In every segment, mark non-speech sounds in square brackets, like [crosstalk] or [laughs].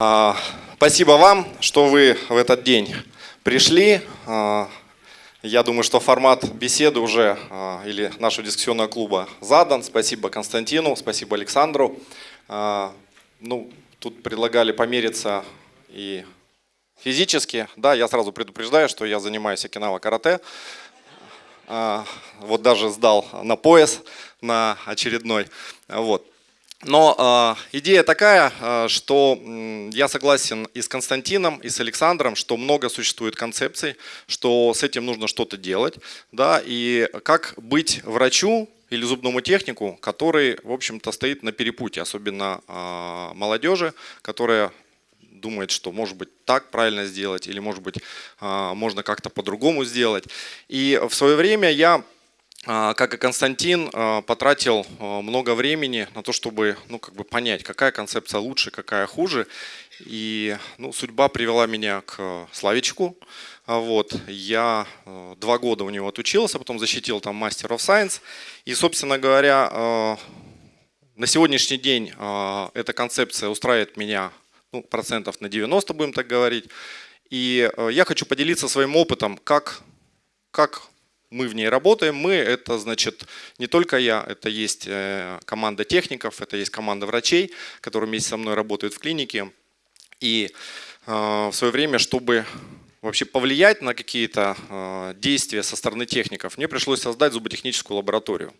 А, спасибо вам, что вы в этот день пришли. А, я думаю, что формат беседы уже а, или нашего дискуссионного клуба задан. Спасибо Константину, спасибо Александру. Ну, тут предлагали помериться и физически. Да, я сразу предупреждаю, что я занимаюсь окинава карате. Вот даже сдал на пояс на очередной. Вот. Но э, идея такая, э, что я согласен и с Константином, и с Александром, что много существует концепций, что с этим нужно что-то делать, да, и как быть врачу или зубному технику, который, в общем-то, стоит на перепутье, особенно э, молодежи, которая думает, что может быть так правильно сделать, или может быть можно как-то по-другому сделать. И в свое время я а, как и Константин, а, потратил а, много времени на то, чтобы ну, как бы понять, какая концепция лучше, какая хуже. И ну, судьба привела меня к Славичку. Вот. Я два года у него отучился, потом защитил там Master of Science. И, собственно говоря, на сегодняшний день эта концепция устраивает меня ну, процентов на 90, будем так говорить. И я хочу поделиться своим опытом, как, как мы в ней работаем. Мы – это, значит, не только я, это есть э, команда техников, это есть команда врачей, которые вместе со мной работают в клинике. И э, в свое время, чтобы вообще повлиять на какие-то э, действия со стороны техников, мне пришлось создать зуботехническую лабораторию.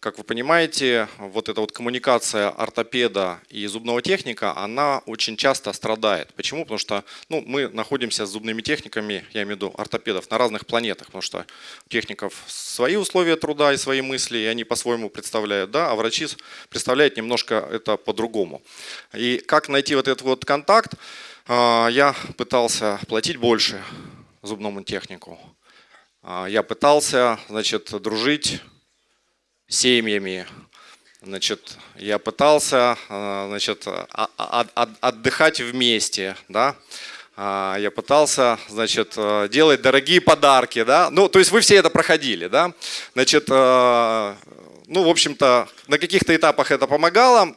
Как вы понимаете, вот эта вот коммуникация ортопеда и зубного техника, она очень часто страдает. Почему? Потому что ну, мы находимся с зубными техниками, я имею в виду ортопедов, на разных планетах, потому что у техников свои условия труда и свои мысли, и они по-своему представляют, да, а врачи представляют немножко это по-другому. И как найти вот этот вот контакт? А, я пытался платить больше зубному технику. А, я пытался, значит, дружить с семьями. Значит, я пытался, а, значит, отдыхать вместе, да. Я пытался, значит, делать дорогие подарки, да. Ну, то есть вы все это проходили, да. Значит, ну, в общем-то, на каких-то этапах это помогало.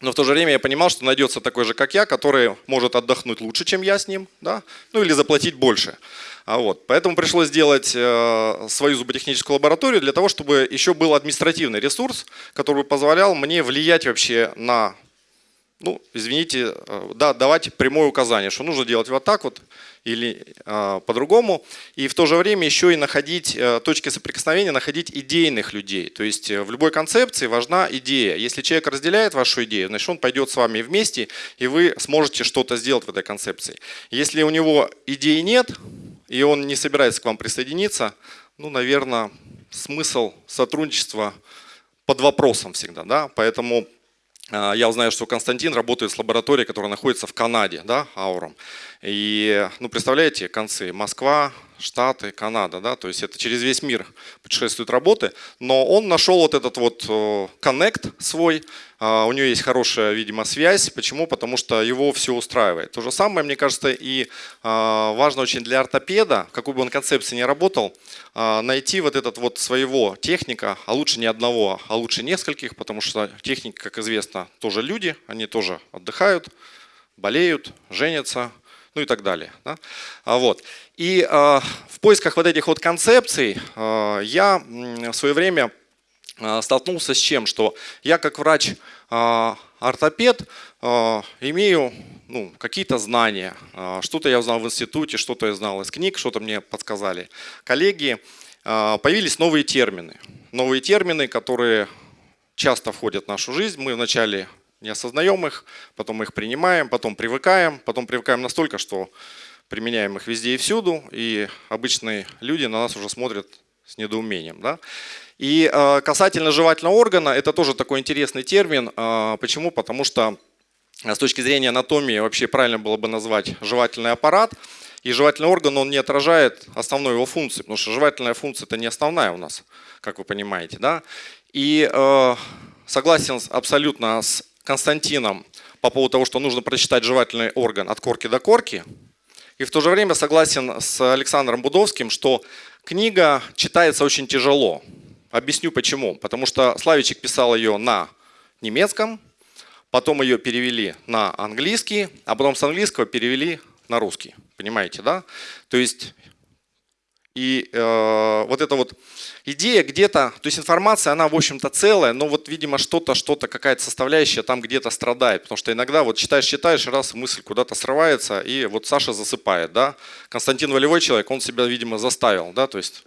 Но в то же время я понимал, что найдется такой же, как я, который может отдохнуть лучше, чем я с ним, да? ну или заплатить больше. А вот. Поэтому пришлось сделать э, свою зуботехническую лабораторию для того, чтобы еще был административный ресурс, который позволял мне влиять вообще на ну, извините, э, да, давать прямое указание, что нужно делать вот так вот или э, по-другому. И в то же время еще и находить э, точки соприкосновения, находить идейных людей. То есть э, в любой концепции важна идея. Если человек разделяет вашу идею, значит он пойдет с вами вместе, и вы сможете что-то сделать в этой концепции. Если у него идеи нет, и он не собирается к вам присоединиться, ну, наверное, смысл сотрудничества под вопросом всегда. Да? Поэтому я узнаю, что Константин работает с лабораторией, которая находится в Канаде, да, Ауром. И, ну, представляете, концы Москва, Штаты, Канада, да, то есть это через весь мир путешествуют работы, но он нашел вот этот вот коннект свой, а, у него есть хорошая, видимо, связь. Почему? Потому что его все устраивает. То же самое, мне кажется, и а, важно очень для ортопеда, какой бы он концепции ни работал, найти вот этот вот своего техника, а лучше не одного, а лучше нескольких, потому что техники, как известно, тоже люди, они тоже отдыхают, болеют, женятся, ну и так далее. Да? А вот. И э, в поисках вот этих вот концепций э, я в свое время столкнулся с чем? Что я как врач-ортопед имею ну, какие-то знания. Что-то я узнал в институте, что-то я знал из книг, что-то мне подсказали коллеги. Появились новые термины. Новые термины, которые часто входят в нашу жизнь. Мы вначале не осознаем их, потом мы их принимаем, потом привыкаем, потом привыкаем настолько, что применяем их везде и всюду, и обычные люди на нас уже смотрят с недоумением. Да? И э, касательно жевательного органа, это тоже такой интересный термин. Э, почему? Потому что э, с точки зрения анатомии вообще правильно было бы назвать жевательный аппарат. И жевательный орган, он не отражает основной его функции, потому что жевательная функция это не основная у нас, как вы понимаете. Да? И э, согласен абсолютно с Константином по поводу того, что нужно прочитать жевательный орган от корки до корки. И в то же время согласен с Александром Будовским, что книга читается очень тяжело. Объясню почему. Потому что Славичек писал ее на немецком, потом ее перевели на английский, а потом с английского перевели на русский. Понимаете, да? То есть и э, вот эта вот идея где-то, то есть информация, она в общем-то целая, но вот видимо что-то, что-то, какая-то составляющая там где-то страдает. Потому что иногда вот читаешь, читаешь, раз мысль куда-то срывается, и вот Саша засыпает, да. Константин волевой человек, он себя, видимо, заставил, да, то есть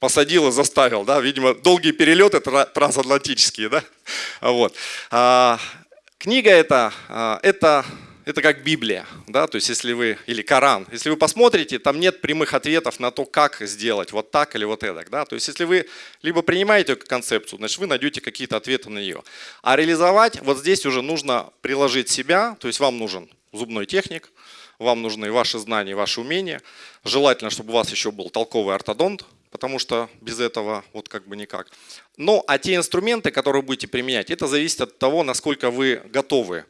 посадил и заставил, да, видимо, долгие перелеты трансатлантические, да. [laughs] Вот. А, книга эта, а, это это как Библия, да, то есть если вы, или Коран, если вы посмотрите, там нет прямых ответов на то, как сделать вот так или вот это, да, то есть если вы либо принимаете концепцию, значит вы найдете какие-то ответы на нее, а реализовать вот здесь уже нужно приложить себя, то есть вам нужен зубной техник, вам нужны ваши знания, ваши умения, желательно, чтобы у вас еще был толковый ортодонт, потому что без этого вот как бы никак. Но а те инструменты, которые будете применять, это зависит от того, насколько вы готовы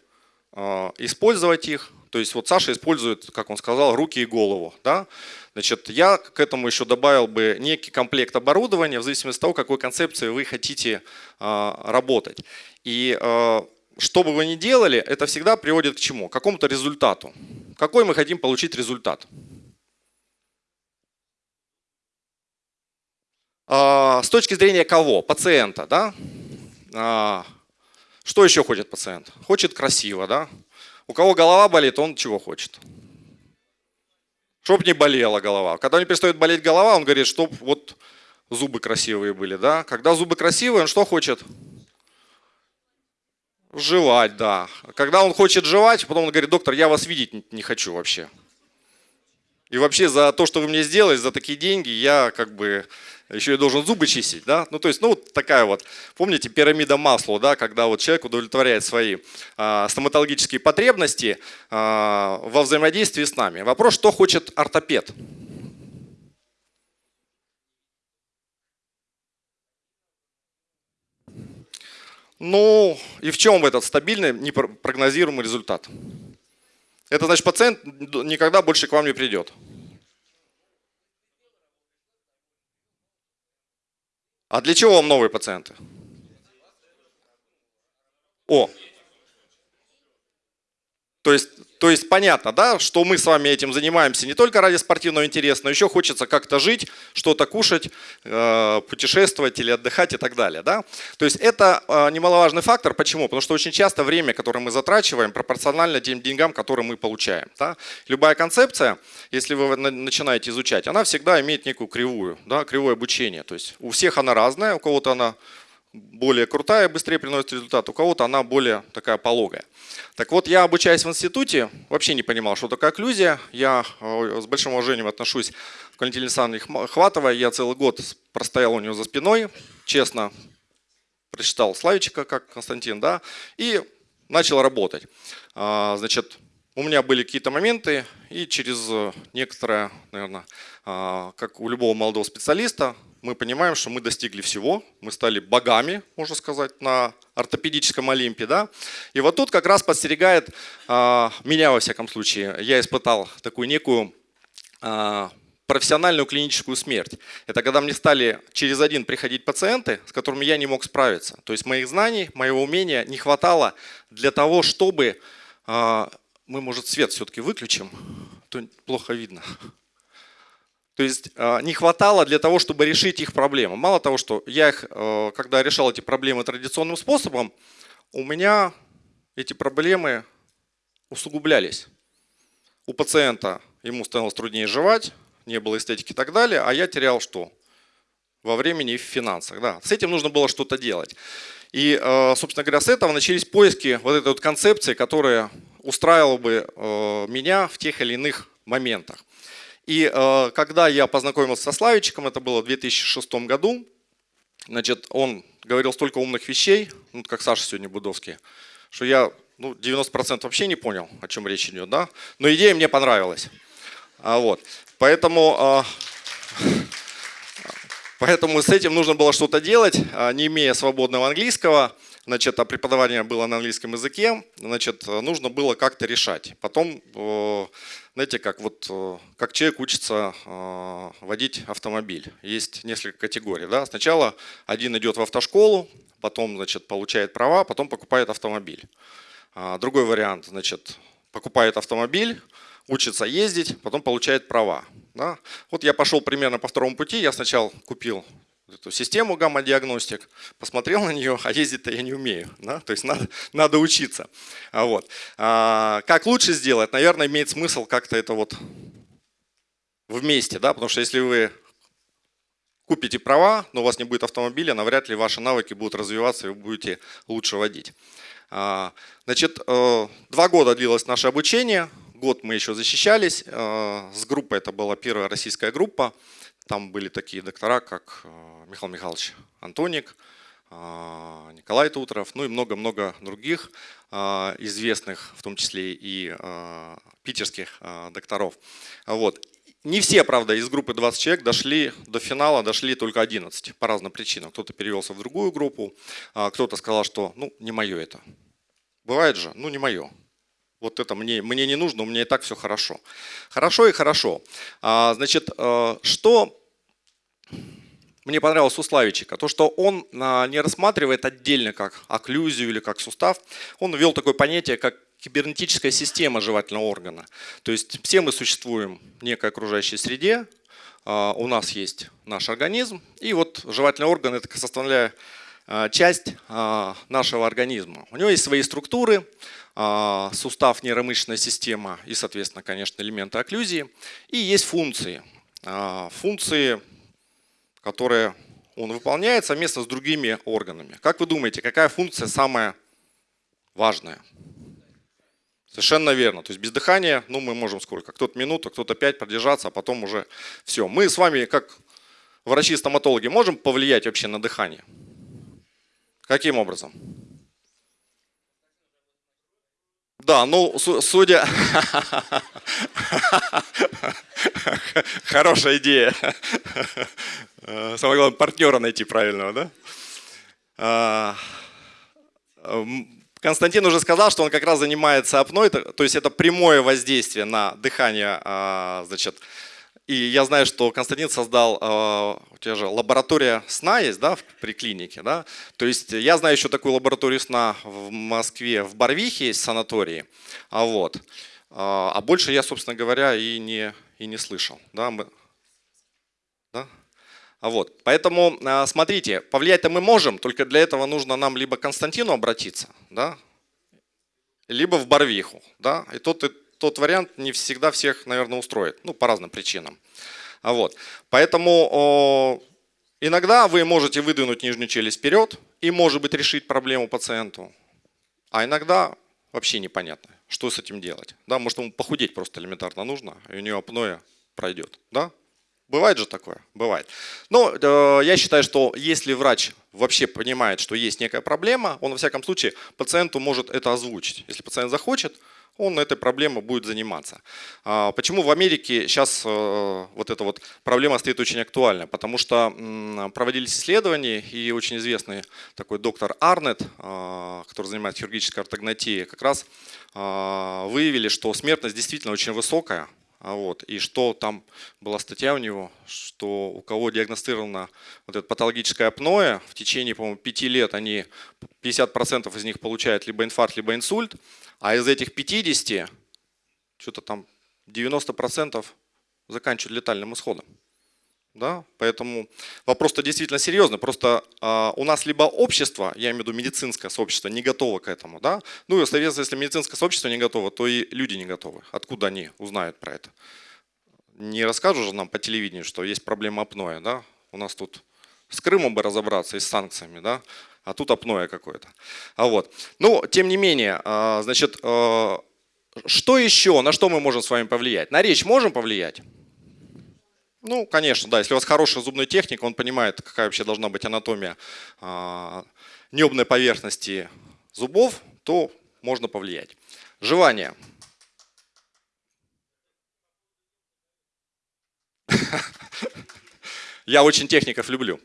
использовать их. То есть вот Саша использует, как он сказал, руки и голову. Да? Значит, я к этому еще добавил бы некий комплект оборудования в зависимости от того, какой концепцией вы хотите а, работать. И а, что бы вы ни делали, это всегда приводит к чему? К какому-то результату. Какой мы хотим получить результат? С точки зрения кого? Пациента. Да? Что еще хочет пациент? Хочет красиво, да? У кого голова болит, он чего хочет? Чтоб не болела голова. Когда не перестает болеть голова, он говорит, чтоб вот зубы красивые были, да? Когда зубы красивые, он что хочет? Жевать, да. Когда он хочет жевать, потом он говорит, доктор, я вас видеть не хочу вообще. И вообще за то, что вы мне сделали, за такие деньги, я как бы еще и должен зубы чистить, да, ну то есть, ну вот такая вот, помните, пирамида масла, да, когда вот человек удовлетворяет свои а, стоматологические потребности а, во взаимодействии с нами. Вопрос, что хочет ортопед? Ну, и в чем этот стабильный, непрогнозируемый результат? Это значит, пациент никогда больше к вам не придет. А для чего вам новые пациенты? О, то есть, то есть понятно, да, что мы с вами этим занимаемся не только ради спортивного интереса, но еще хочется как-то жить, что-то кушать, э, путешествовать или отдыхать и так далее. Да? То есть это э, немаловажный фактор. Почему? Потому что очень часто время, которое мы затрачиваем, пропорционально тем деньгам, которые мы получаем. Да? Любая концепция, если вы начинаете изучать, она всегда имеет некую кривую, да, кривое обучение. То есть у всех она разная, у кого-то она более крутая, быстрее приносит результат, у кого-то она более такая пологая. Так вот, я обучаясь в институте, вообще не понимал, что такое окклюзия. Я э, с большим уважением отношусь к Валентине Александровне Хватовой. Я целый год простоял у нее за спиной, честно прочитал Славичика, как Константин, да, и начал работать. А, значит, у меня были какие-то моменты, и через некоторое, наверное, а, как у любого молодого специалиста, мы понимаем, что мы достигли всего, мы стали богами, можно сказать, на ортопедическом Олимпе. Да? И вот тут как раз подстерегает а, меня, во всяком случае, я испытал такую некую а, профессиональную клиническую смерть. Это когда мне стали через один приходить пациенты, с которыми я не мог справиться. То есть моих знаний, моего умения не хватало для того, чтобы... А, мы, может, свет все-таки выключим, то плохо видно. То есть а, не хватало для того, чтобы решить их проблемы. Мало того, что я их, а, когда решал эти проблемы традиционным способом, у меня эти проблемы усугублялись. У пациента ему становилось труднее жевать, не было эстетики и так далее, а я терял что? Во времени и в финансах. Да. С этим нужно было что-то делать. И, а, собственно говоря, с этого начались поиски вот этой вот концепции, которая устраивала бы меня в тех или иных моментах. И э, когда я познакомился со Славичиком, это было в 2006 году, значит, он говорил столько умных вещей, ну, как Саша сегодня Будовский, что я ну, 90% вообще не понял, о чем речь идет, да? но идея мне понравилась. А, вот. Поэтому, а, [laughs] поэтому с этим нужно было что-то делать, а, не имея свободного английского, значит, а преподавание было на английском языке, значит, нужно было как-то решать. Потом знаете, как, вот, э, как человек учится э, водить автомобиль. Есть несколько категорий. Да? Сначала один идет в автошколу, потом значит, получает права, потом покупает автомобиль. А, другой вариант, значит, покупает автомобиль, учится ездить, потом получает права. Да? Вот я пошел примерно по второму пути, я сначала купил эту систему гамма-диагностик, посмотрел на нее, а ездить-то я не умею. Да? То есть надо, надо учиться. А вот. А, как лучше сделать? Наверное, имеет смысл как-то это вот вместе, да? потому что если вы купите права, но у вас не будет автомобиля, навряд ли ваши навыки будут развиваться и вы будете лучше водить. А, значит, э, два года длилось наше обучение, год мы еще защищались. Э, с группой, это была первая российская группа, там были такие доктора, как э, Михаил Михайлович Антоник, Николай Тутров, ну и много-много других известных, в том числе и питерских докторов. Вот. Не все, правда, из группы 20 человек дошли до финала, дошли только 11 по разным причинам. Кто-то перевелся в другую группу, а кто-то сказал, что ну не мое это. Бывает же, ну не мое. Вот это мне, мне не нужно, у меня и так все хорошо. Хорошо и хорошо. А, значит, что мне понравилось у Славичика, то, что он а, не рассматривает отдельно как окклюзию или как сустав, он ввел такое понятие, как кибернетическая система жевательного органа. То есть все мы существуем в некой окружающей среде, а, у нас есть наш организм, и вот жевательный орган – это составляя а, часть нашего организма. У него есть свои структуры, сустав, нейромышечная система и, соответственно, конечно, элементы окклюзии. И есть функции. Функции, которые он выполняет совместно с другими органами. Как вы думаете, какая функция самая важная? Совершенно верно. То есть без дыхания, ну мы можем сколько? Кто-то минуту, кто-то пять продержаться, а потом уже все. Мы с вами, как врачи-стоматологи, можем повлиять вообще на дыхание? Каким образом? Да, ну, судя... [laughs] Хорошая идея. Самое главное, партнера найти правильного, да? А, Константин уже сказал, что он как раз занимается апной, то есть это прямое воздействие на дыхание, а, значит, и я знаю, что Константин создал, а, у тебя же лаборатория сна есть, да, при клинике, да? То есть я знаю еще такую лабораторию сна в Москве, в Барвихе есть санатории, а вот. А больше я, собственно говоря, и не, и не слышал, да? Мы, да? Вот. Поэтому а, смотрите, повлиять-то мы можем, только для этого нужно нам либо к Константину обратиться, да, либо в Барвиху. Да, и тот, и тот вариант не всегда всех, наверное, устроит, ну, по разным причинам. А вот. Поэтому иногда вы можете выдвинуть нижнюю челюсть вперед и, может быть, решить проблему пациенту, а иногда вообще непонятно, что с этим делать. Да, может, ему похудеть просто элементарно нужно, и у него апноэ пройдет. Да? Бывает же такое? Бывает. Но э, я считаю, что если врач вообще понимает, что есть некая проблема, он во всяком случае пациенту может это озвучить. Если пациент захочет, он этой проблемой будет заниматься. А, почему в Америке сейчас э, вот эта вот проблема стоит очень актуальна? Потому что проводились исследования, и очень известный такой доктор Арнет, э, который занимается хирургической ортогнатией, как раз э, выявили, что смертность действительно очень высокая, а вот. И что там была статья у него, что у кого диагностировано вот это патологическое апноэ, в течение, по-моему, пяти лет они, 50% из них получают либо инфаркт, либо инсульт, а из этих 50, что-то там 90% заканчивают летальным исходом. Да? Поэтому вопрос-то действительно серьезный. Просто э, у нас либо общество, я имею в виду медицинское сообщество, не готово к этому. Да? Ну и, соответственно, если медицинское сообщество не готово, то и люди не готовы. Откуда они узнают про это? Не расскажут же нам по телевидению, что есть проблема апноэ. Да? У нас тут с Крымом бы разобраться и с санкциями, да? А тут апноэ какое-то. А вот. Ну, тем не менее, э, значит, э, что еще, на что мы можем с вами повлиять? На речь можем повлиять? Ну, конечно, да, если у вас хорошая зубная техника, он понимает, какая вообще должна быть анатомия а, небной поверхности зубов, то можно повлиять. Жевание. [laughs] Я очень техников люблю.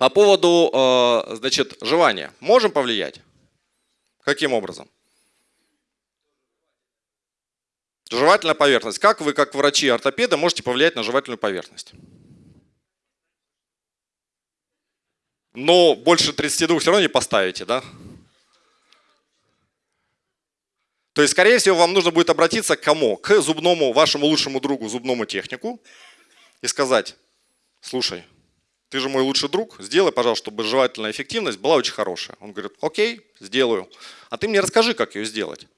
По поводу, а, значит, жевания. Можем повлиять? Каким образом? Жевательная поверхность. Как вы, как врачи-ортопеды, можете повлиять на жевательную поверхность? Но больше 32 все равно не поставите, да? То есть, скорее всего, вам нужно будет обратиться к кому? К зубному, вашему лучшему другу, зубному технику и сказать, слушай, ты же мой лучший друг, сделай, пожалуйста, чтобы жевательная эффективность была очень хорошая. Он говорит, окей, сделаю. А ты мне расскажи, как ее сделать.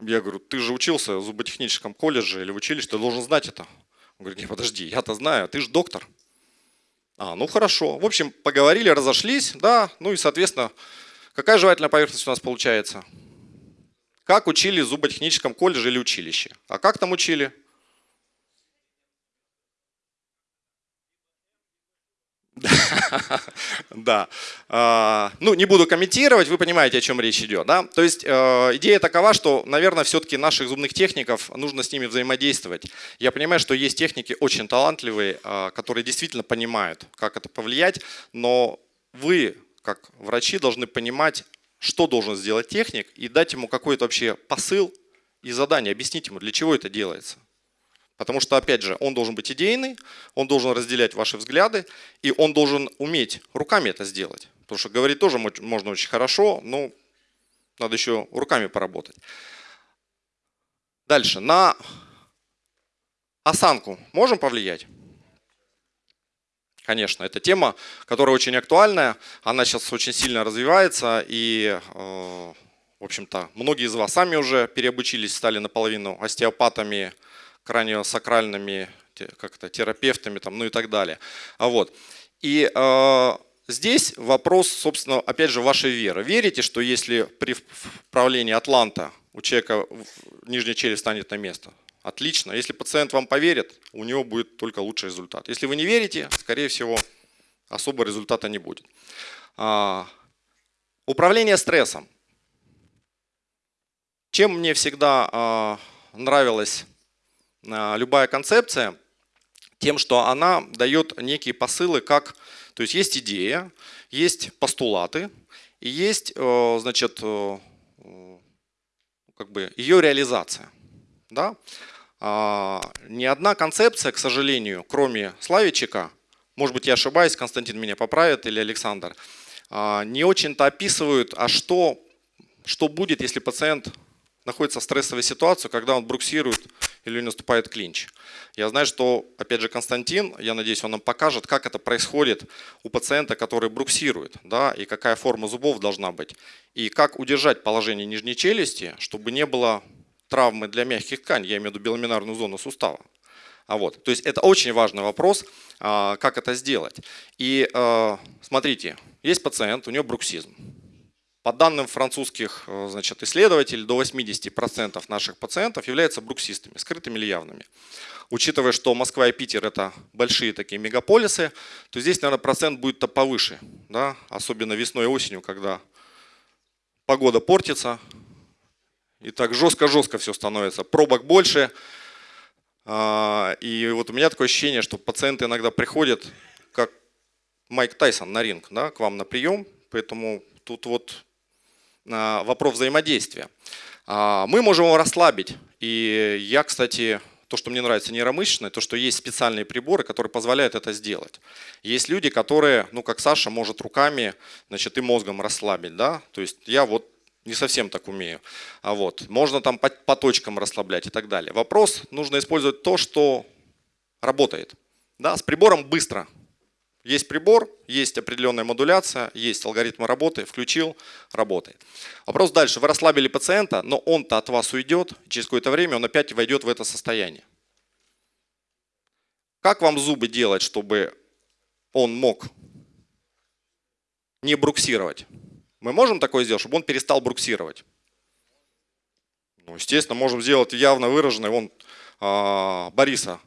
Я говорю, ты же учился в зуботехническом колледже или в училище, ты должен знать это. Он говорит, не, подожди, я-то знаю, ты же доктор. А, ну хорошо. В общем, поговорили, разошлись, да, ну и, соответственно, какая жевательная поверхность у нас получается? Как учили в зуботехническом колледже или училище? А как там учили? Да. А, ну, не буду комментировать, вы понимаете, о чем речь идет. Да? То есть э, идея такова, что, наверное, все-таки наших зубных техников нужно с ними взаимодействовать. Я понимаю, что есть техники очень талантливые, а, которые действительно понимают, как это повлиять, но вы, как врачи, должны понимать, что должен сделать техник и дать ему какой-то вообще посыл и задание, объяснить ему, для чего это делается. Потому что, опять же, он должен быть идейный, он должен разделять ваши взгляды, и он должен уметь руками это сделать. Потому что говорить тоже можно очень хорошо, но надо еще руками поработать. Дальше. На осанку можем повлиять? Конечно, это тема, которая очень актуальная, она сейчас очень сильно развивается, и, э, в общем-то, многие из вас сами уже переобучились, стали наполовину остеопатами, краниосакральными как то терапевтами, там, ну и так далее. А вот. И э, здесь вопрос, собственно, опять же, вашей веры. Верите, что если при вправлении атланта у человека нижняя челюсть станет на место? Отлично. Если пациент вам поверит, у него будет только лучший результат. Если вы не верите, скорее всего, особого результата не будет. А, управление стрессом. Чем мне всегда а, нравилось любая концепция тем, что она дает некие посылы, как, то есть есть идея, есть постулаты, и есть, э, значит, э, как бы ее реализация. Да? А, ни одна концепция, к сожалению, кроме Славичика, может быть, я ошибаюсь, Константин меня поправит или Александр, а, не очень-то описывают, а что, что будет, если пациент находится в стрессовой ситуации, когда он бруксирует или наступает клинч. Я знаю, что, опять же, Константин, я надеюсь, он нам покажет, как это происходит у пациента, который бруксирует, да, и какая форма зубов должна быть, и как удержать положение нижней челюсти, чтобы не было травмы для мягких тканей, я имею в виду беломинарную зону сустава. А вот, то есть это очень важный вопрос, а, как это сделать. И а, смотрите, есть пациент, у него бруксизм. По данным французских э, значит, исследователей, до 80% наших пациентов являются бруксистами, скрытыми или явными. Учитывая, что Москва и Питер это большие такие мегаполисы, то здесь, наверное, процент будет-то повыше. Да? Особенно весной и осенью, когда погода портится, и так жестко-жестко все становится. Пробок больше. А, и вот у меня такое ощущение, что пациенты иногда приходят, как Майк Тайсон на ринг, да, к вам на прием. Поэтому тут вот вопрос взаимодействия. А, мы можем его расслабить. И я, кстати, то, что мне нравится нейромышечное, то, что есть специальные приборы, которые позволяют это сделать. Есть люди, которые, ну как Саша, может руками значит, и мозгом расслабить. Да? То есть я вот не совсем так умею. А вот, можно там по, по точкам расслаблять и так далее. Вопрос, нужно использовать то, что работает. Да? С прибором быстро. Есть прибор, есть определенная модуляция, есть алгоритмы работы, включил, работает. Вопрос дальше. Вы расслабили пациента, но он-то от вас уйдет, через какое-то время он опять войдет в это состояние. Как вам зубы делать, чтобы он мог не бруксировать? Мы можем такое сделать, чтобы он перестал бруксировать? Ну, естественно, можем сделать явно выраженный. Вон а, Бориса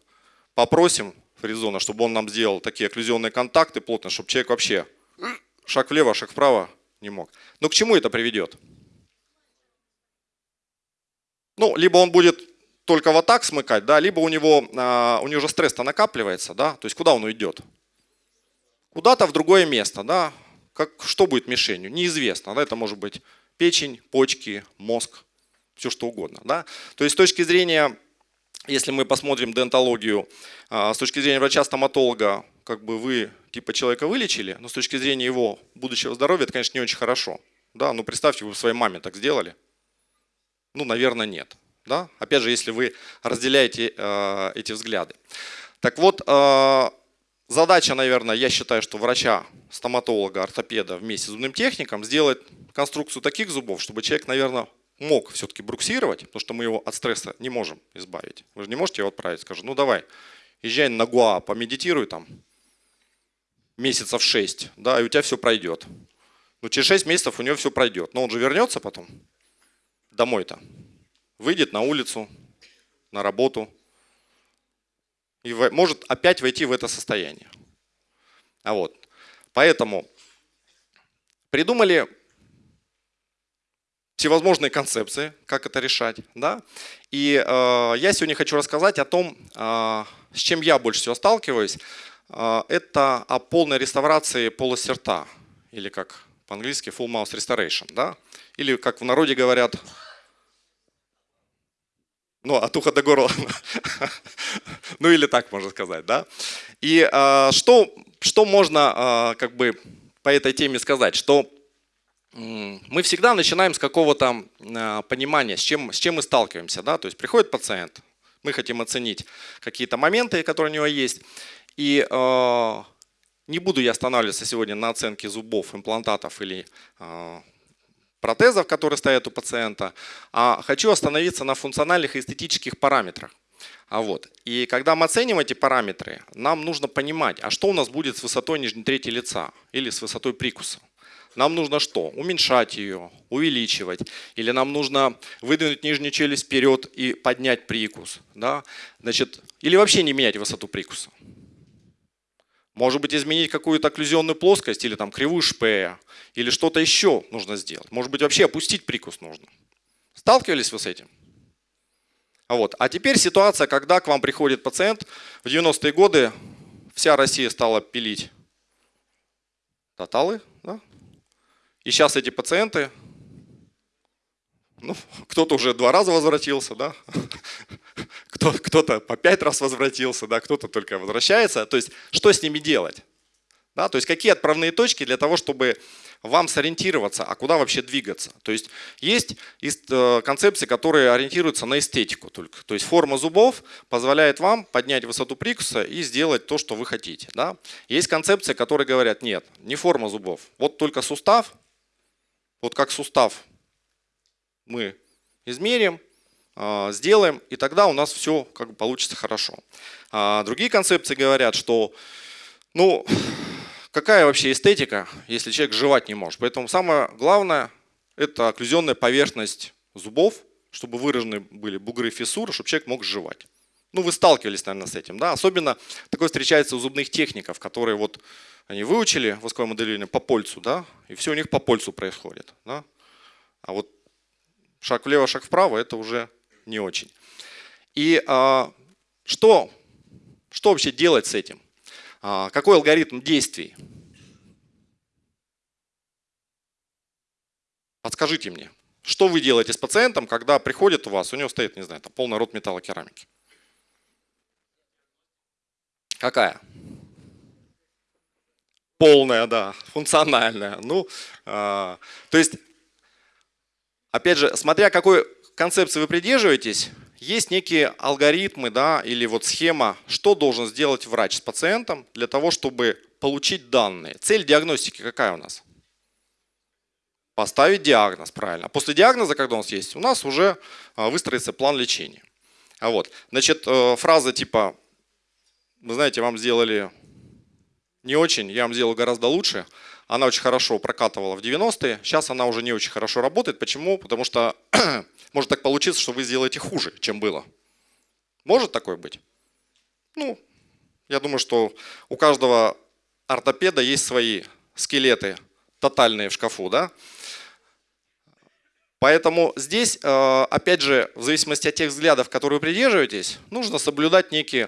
попросим, Фризона, чтобы он нам сделал такие окклюзионные контакты плотно, чтобы человек вообще шаг влево, шаг вправо не мог. Но к чему это приведет? Ну, либо он будет только вот так смыкать, да, либо у него, а, у него уже стресс-то накапливается, да, то есть куда он уйдет? Куда-то в другое место, да, как, что будет мишенью, неизвестно, да, это может быть печень, почки, мозг, все что угодно, да. То есть с точки зрения если мы посмотрим дентологию, а, с точки зрения врача-стоматолога, как бы вы типа человека вылечили, но с точки зрения его будущего здоровья это, конечно, не очень хорошо. Да, ну представьте, вы своей маме так сделали. Ну, наверное, нет. Да? Опять же, если вы разделяете э, эти взгляды. Так вот, э, задача, наверное, я считаю, что врача, стоматолога, ортопеда вместе с зубным техником сделать конструкцию таких зубов, чтобы человек, наверное, мог все-таки бруксировать, потому что мы его от стресса не можем избавить. Вы же не можете его отправить, скажем, ну давай, езжай на Гуа, помедитируй там месяцев 6, да, и у тебя все пройдет. Ну через 6 месяцев у него все пройдет. Но он же вернется потом домой-то, выйдет на улицу, на работу, и может опять войти в это состояние. А вот. Поэтому придумали всевозможные концепции, как это решать. Да? И э, я сегодня хочу рассказать о том, э, с чем я больше всего сталкиваюсь. Э, это о полной реставрации полости рта, или как по-английски full mouth restoration. Да? Или как в народе говорят, ну, от уха до горла. [laughs] ну, или так можно сказать. Да? И э, что, что можно э, как бы по этой теме сказать? Что мы всегда начинаем с какого-то а, понимания, с чем, с чем мы сталкиваемся. Да? То есть приходит пациент, мы хотим оценить какие-то моменты, которые у него есть. И э, не буду я останавливаться сегодня на оценке зубов, имплантатов или э, протезов, которые стоят у пациента, а хочу остановиться на функциональных и эстетических параметрах. А вот. И когда мы оценим эти параметры, нам нужно понимать, а что у нас будет с высотой нижней трети лица или с высотой прикуса. Нам нужно что? Уменьшать ее, увеличивать. Или нам нужно выдвинуть нижнюю челюсть вперед и поднять прикус. Да? Значит, или вообще не менять высоту прикуса. Может быть, изменить какую-то окклюзионную плоскость или там кривую шпея, или что-то еще нужно сделать. Может быть, вообще опустить прикус нужно. Сталкивались вы с этим? А Вот. А теперь ситуация, когда к вам приходит пациент, в 90-е годы вся Россия стала пилить тоталы, да? И сейчас эти пациенты, ну, кто-то уже два раза возвратился, да? [laughs] кто-то по пять раз возвратился, да? кто-то только возвращается. То есть что с ними делать? Да? То есть какие отправные точки для того, чтобы вам сориентироваться, а куда вообще двигаться. То есть есть э, концепции, которые ориентируются на эстетику только. То есть форма зубов позволяет вам поднять высоту прикуса и сделать то, что вы хотите. Да? Есть концепции, которые говорят, нет, не форма зубов, вот только сустав, вот как сустав мы измерим, а, сделаем, и тогда у нас все как бы получится хорошо. А другие концепции говорят, что ну, какая вообще эстетика, если человек жевать не может. Поэтому самое главное – это окклюзионная поверхность зубов, чтобы выражены были бугры фиссуры, чтобы человек мог жевать. Ну, вы сталкивались, наверное, с этим. Да? Особенно такое встречается у зубных техников, которые вот они выучили восковое моделирование по польцу, да, и все у них по польцу происходит. Да? А вот шаг влево, шаг вправо – это уже не очень. И а, что, что вообще делать с этим? А, какой алгоритм действий? Подскажите мне, что вы делаете с пациентом, когда приходит у вас, у него стоит, не знаю, там полный рот металлокерамики? Какая? Полная, да, функциональная. Ну, э, то есть, опять же, смотря какой концепции вы придерживаетесь, есть некие алгоритмы да, или вот схема, что должен сделать врач с пациентом для того, чтобы получить данные. Цель диагностики какая у нас? Поставить диагноз, правильно. А после диагноза, когда нас есть, у нас уже а, выстроится план лечения. А вот, значит, э, фраза типа, вы знаете, вам сделали не очень, я вам сделал гораздо лучше. Она очень хорошо прокатывала в 90-е, сейчас она уже не очень хорошо работает. Почему? Потому что [clears throat] может так получиться, что вы сделаете хуже, чем было. Может такое быть? Ну, я думаю, что у каждого ортопеда есть свои скелеты тотальные в шкафу, да? Поэтому здесь, э, опять же, в зависимости от тех взглядов, которые вы придерживаетесь, нужно соблюдать некий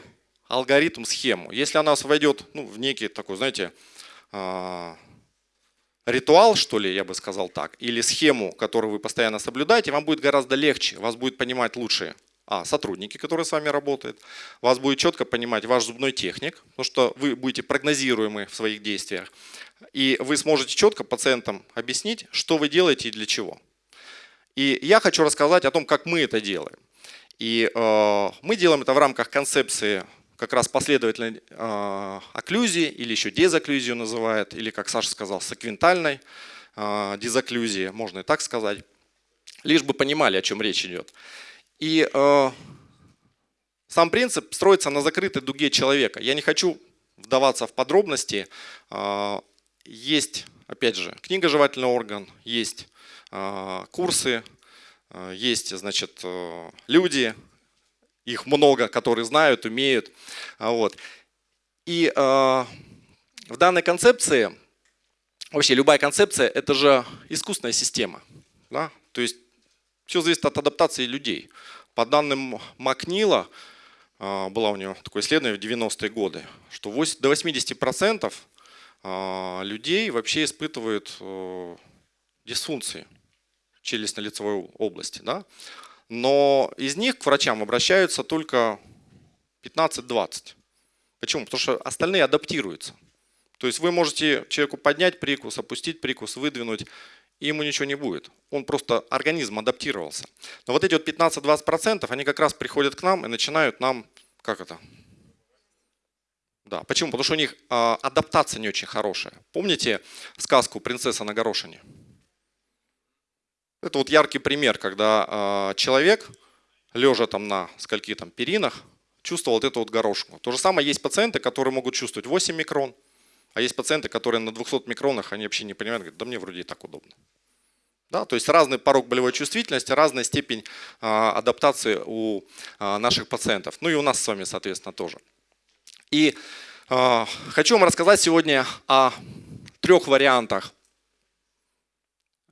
алгоритм, схему. Если она вас войдет ну, в некий такой, знаете, а, ритуал, что ли, я бы сказал так, или схему, которую вы постоянно соблюдаете, вам будет гораздо легче, вас будет понимать лучше а, сотрудники, которые с вами работают, вас будет четко понимать ваш зубной техник, потому что вы будете прогнозируемы в своих действиях. и вы сможете четко пациентам объяснить, что вы делаете и для чего. И я хочу рассказать о том, как мы это делаем. И э, мы делаем это в рамках концепции как раз последовательной э, окклюзии, или еще дезокклюзию называют, или, как Саша сказал, секвентальной э, дезокклюзии, можно и так сказать. Лишь бы понимали, о чем речь идет. И э, сам принцип строится на закрытой дуге человека. Я не хочу вдаваться в подробности. Есть, опять же, книга «Жевательный орган», есть курсы, есть, значит, люди, их много, которые знают, умеют. Вот. И в данной концепции, вообще любая концепция, это же искусственная система. Да? То есть все зависит от адаптации людей. По данным Макнила, а, было у него такое исследование в 90-е годы, что до 80% а, людей вообще испытывают э, дисфункции челюстно-лицевой области. Да? Но из них к врачам обращаются только 15-20. Почему? Потому что остальные адаптируются. То есть вы можете человеку поднять прикус, опустить прикус, выдвинуть, и ему ничего не будет. Он просто, организм адаптировался. Но вот эти вот 15-20%, они как раз приходят к нам и начинают нам, как это? Да, почему? Потому что у них э, адаптация не очень хорошая. Помните сказку «Принцесса на горошине»? Это вот яркий пример, когда э, человек, лежа там на скольки там перинах, чувствовал вот эту вот горошку. То же самое есть пациенты, которые могут чувствовать 8 микрон, а есть пациенты, которые на 200 микронах, они вообще не понимают, говорят, да мне вроде и так удобно. Да, то есть разный порог болевой чувствительности, разная степень а, адаптации у а, наших пациентов. Ну и у нас с вами, соответственно, тоже. И а, хочу вам рассказать сегодня о трех вариантах а,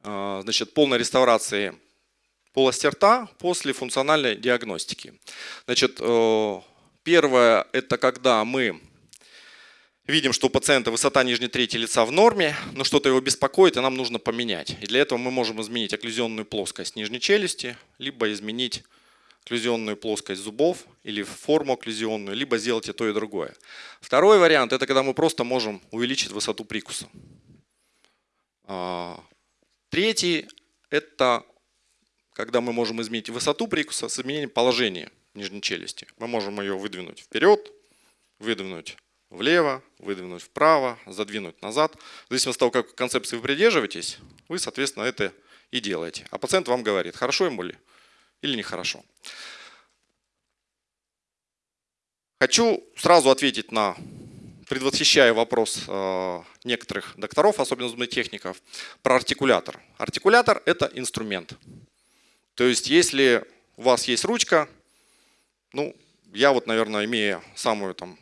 значит, полной реставрации полости рта после функциональной диагностики. Значит, э, первое – это когда мы видим, что у пациента высота нижней трети лица в норме, но что-то его беспокоит, и нам нужно поменять. И для этого мы можем изменить окклюзионную плоскость нижней челюсти, либо изменить окклюзионную плоскость зубов или форму окклюзионную, либо сделать и то, и другое. Второй вариант – это когда мы просто можем увеличить высоту прикуса. Третий – это когда мы можем изменить высоту прикуса с изменением положения нижней челюсти. Мы можем ее выдвинуть вперед, выдвинуть влево, выдвинуть вправо, задвинуть назад. В зависимости от того, как концепции вы придерживаетесь, вы, соответственно, это и делаете. А пациент вам говорит, хорошо ему ли или нехорошо. Хочу сразу ответить на, предвосхищая вопрос э, некоторых докторов, особенно зубных техников, про артикулятор. Артикулятор – это инструмент. То есть, если у вас есть ручка, ну, я вот, наверное, имея самую там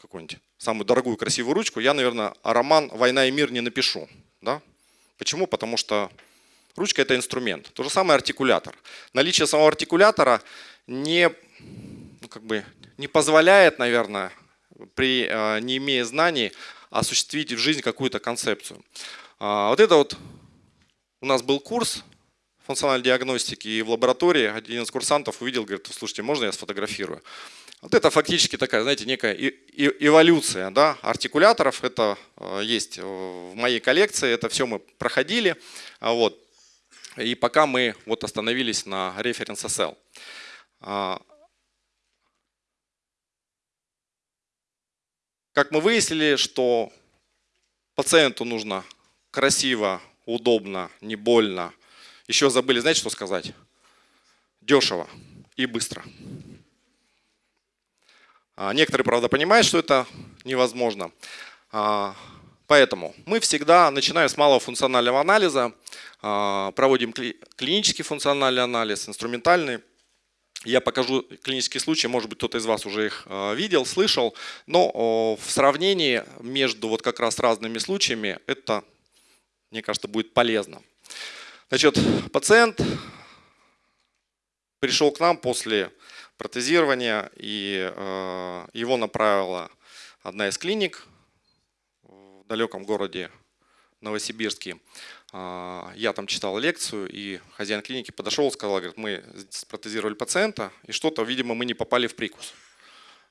какую-нибудь самую дорогую красивую ручку, я, наверное, роман «Война и мир» не напишу. Да? Почему? Потому что ручка – это инструмент. То же самое артикулятор. Наличие самого артикулятора не, ну, как бы, не позволяет, наверное, при, э, не имея знаний, осуществить в жизнь какую-то концепцию. А, вот это вот у нас был курс функциональной диагностики, и в лаборатории один из курсантов увидел, говорит, слушайте, можно я сфотографирую? Вот это фактически такая, знаете, некая эволюция да, артикуляторов. Это э, есть в моей коллекции, это все мы проходили. А вот. И пока мы вот остановились на референс SL. Как мы выяснили, что пациенту нужно красиво, удобно, не больно. Еще забыли, знаете, что сказать? Дешево и быстро. А, некоторые, правда, понимают, что это невозможно. А, поэтому мы всегда начинаем с малого функционального анализа, а, проводим клинический функциональный анализ, инструментальный. Я покажу клинические случаи, может быть, кто-то из вас уже их видел, слышал, но в сравнении между вот как раз разными случаями это, мне кажется, будет полезно. Значит, пациент пришел к нам после протезирования, и э, его направила одна из клиник в далеком городе Новосибирске. Э, я там читал лекцию, и хозяин клиники подошел сказал, говорит, мы протезировали пациента, и что-то, видимо, мы не попали в прикус.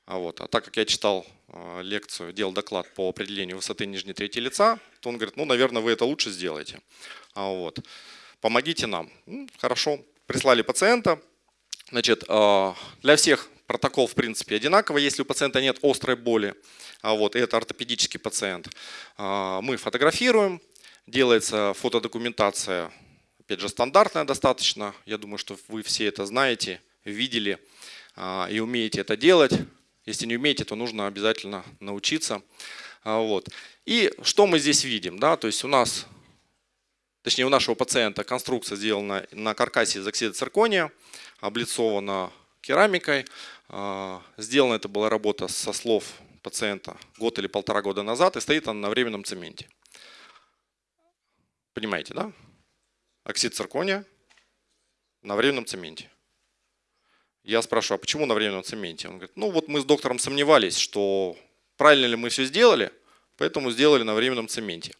А, вот. а так как я читал э, лекцию, делал доклад по определению высоты нижней трети лица, то он говорит, ну, наверное, вы это лучше сделаете. А, вот. Помогите нам. Ну, хорошо, прислали пациента. Значит, э, для всех протокол, в принципе, одинаковый, если у пациента нет острой боли. А вот, это ортопедический пациент. Мы фотографируем, делается фотодокументация, опять же, стандартная достаточно. Я думаю, что вы все это знаете, видели и умеете это делать. Если не умеете, то нужно обязательно научиться. А, вот. И что мы здесь видим? Да? То есть у нас, точнее у нашего пациента конструкция сделана на каркасе из оксида циркония, облицована керамикой. А, сделана это была работа со слов пациента год или полтора года назад и стоит она на временном цементе. Понимаете, да? Оксид циркония на временном цементе. Я спрашиваю, а почему на временном цементе? Он говорит, ну вот мы с доктором сомневались, что правильно ли мы все сделали, поэтому сделали на временном цементе.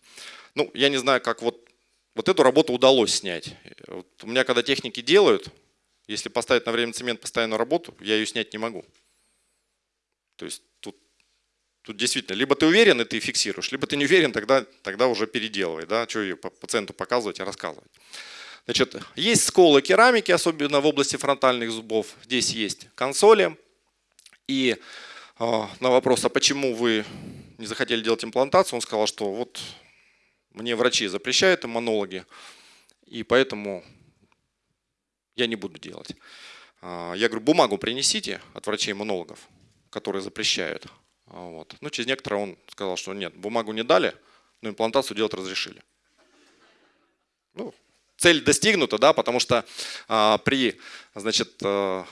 Ну, я не знаю, как вот, вот эту работу удалось снять. Вот у меня, когда техники делают, если поставить на временный цемент постоянную работу, я ее снять не могу. То есть тут, тут действительно, либо ты уверен, и ты фиксируешь, либо ты не уверен, тогда, тогда уже переделывай. Да? Что ее пациенту показывать и рассказывать. Значит, есть сколы керамики, особенно в области фронтальных зубов. Здесь есть консоли. И э, на вопрос, а почему вы не захотели делать имплантацию, он сказал, что вот мне врачи запрещают, иммунологи, и поэтому я не буду делать. А, я говорю, бумагу принесите от врачей-иммунологов, которые запрещают. А, вот. Ну, через некоторое он сказал, что нет, бумагу не дали, но имплантацию делать разрешили. Ну, цель достигнута, да, потому что а, при, значит, а,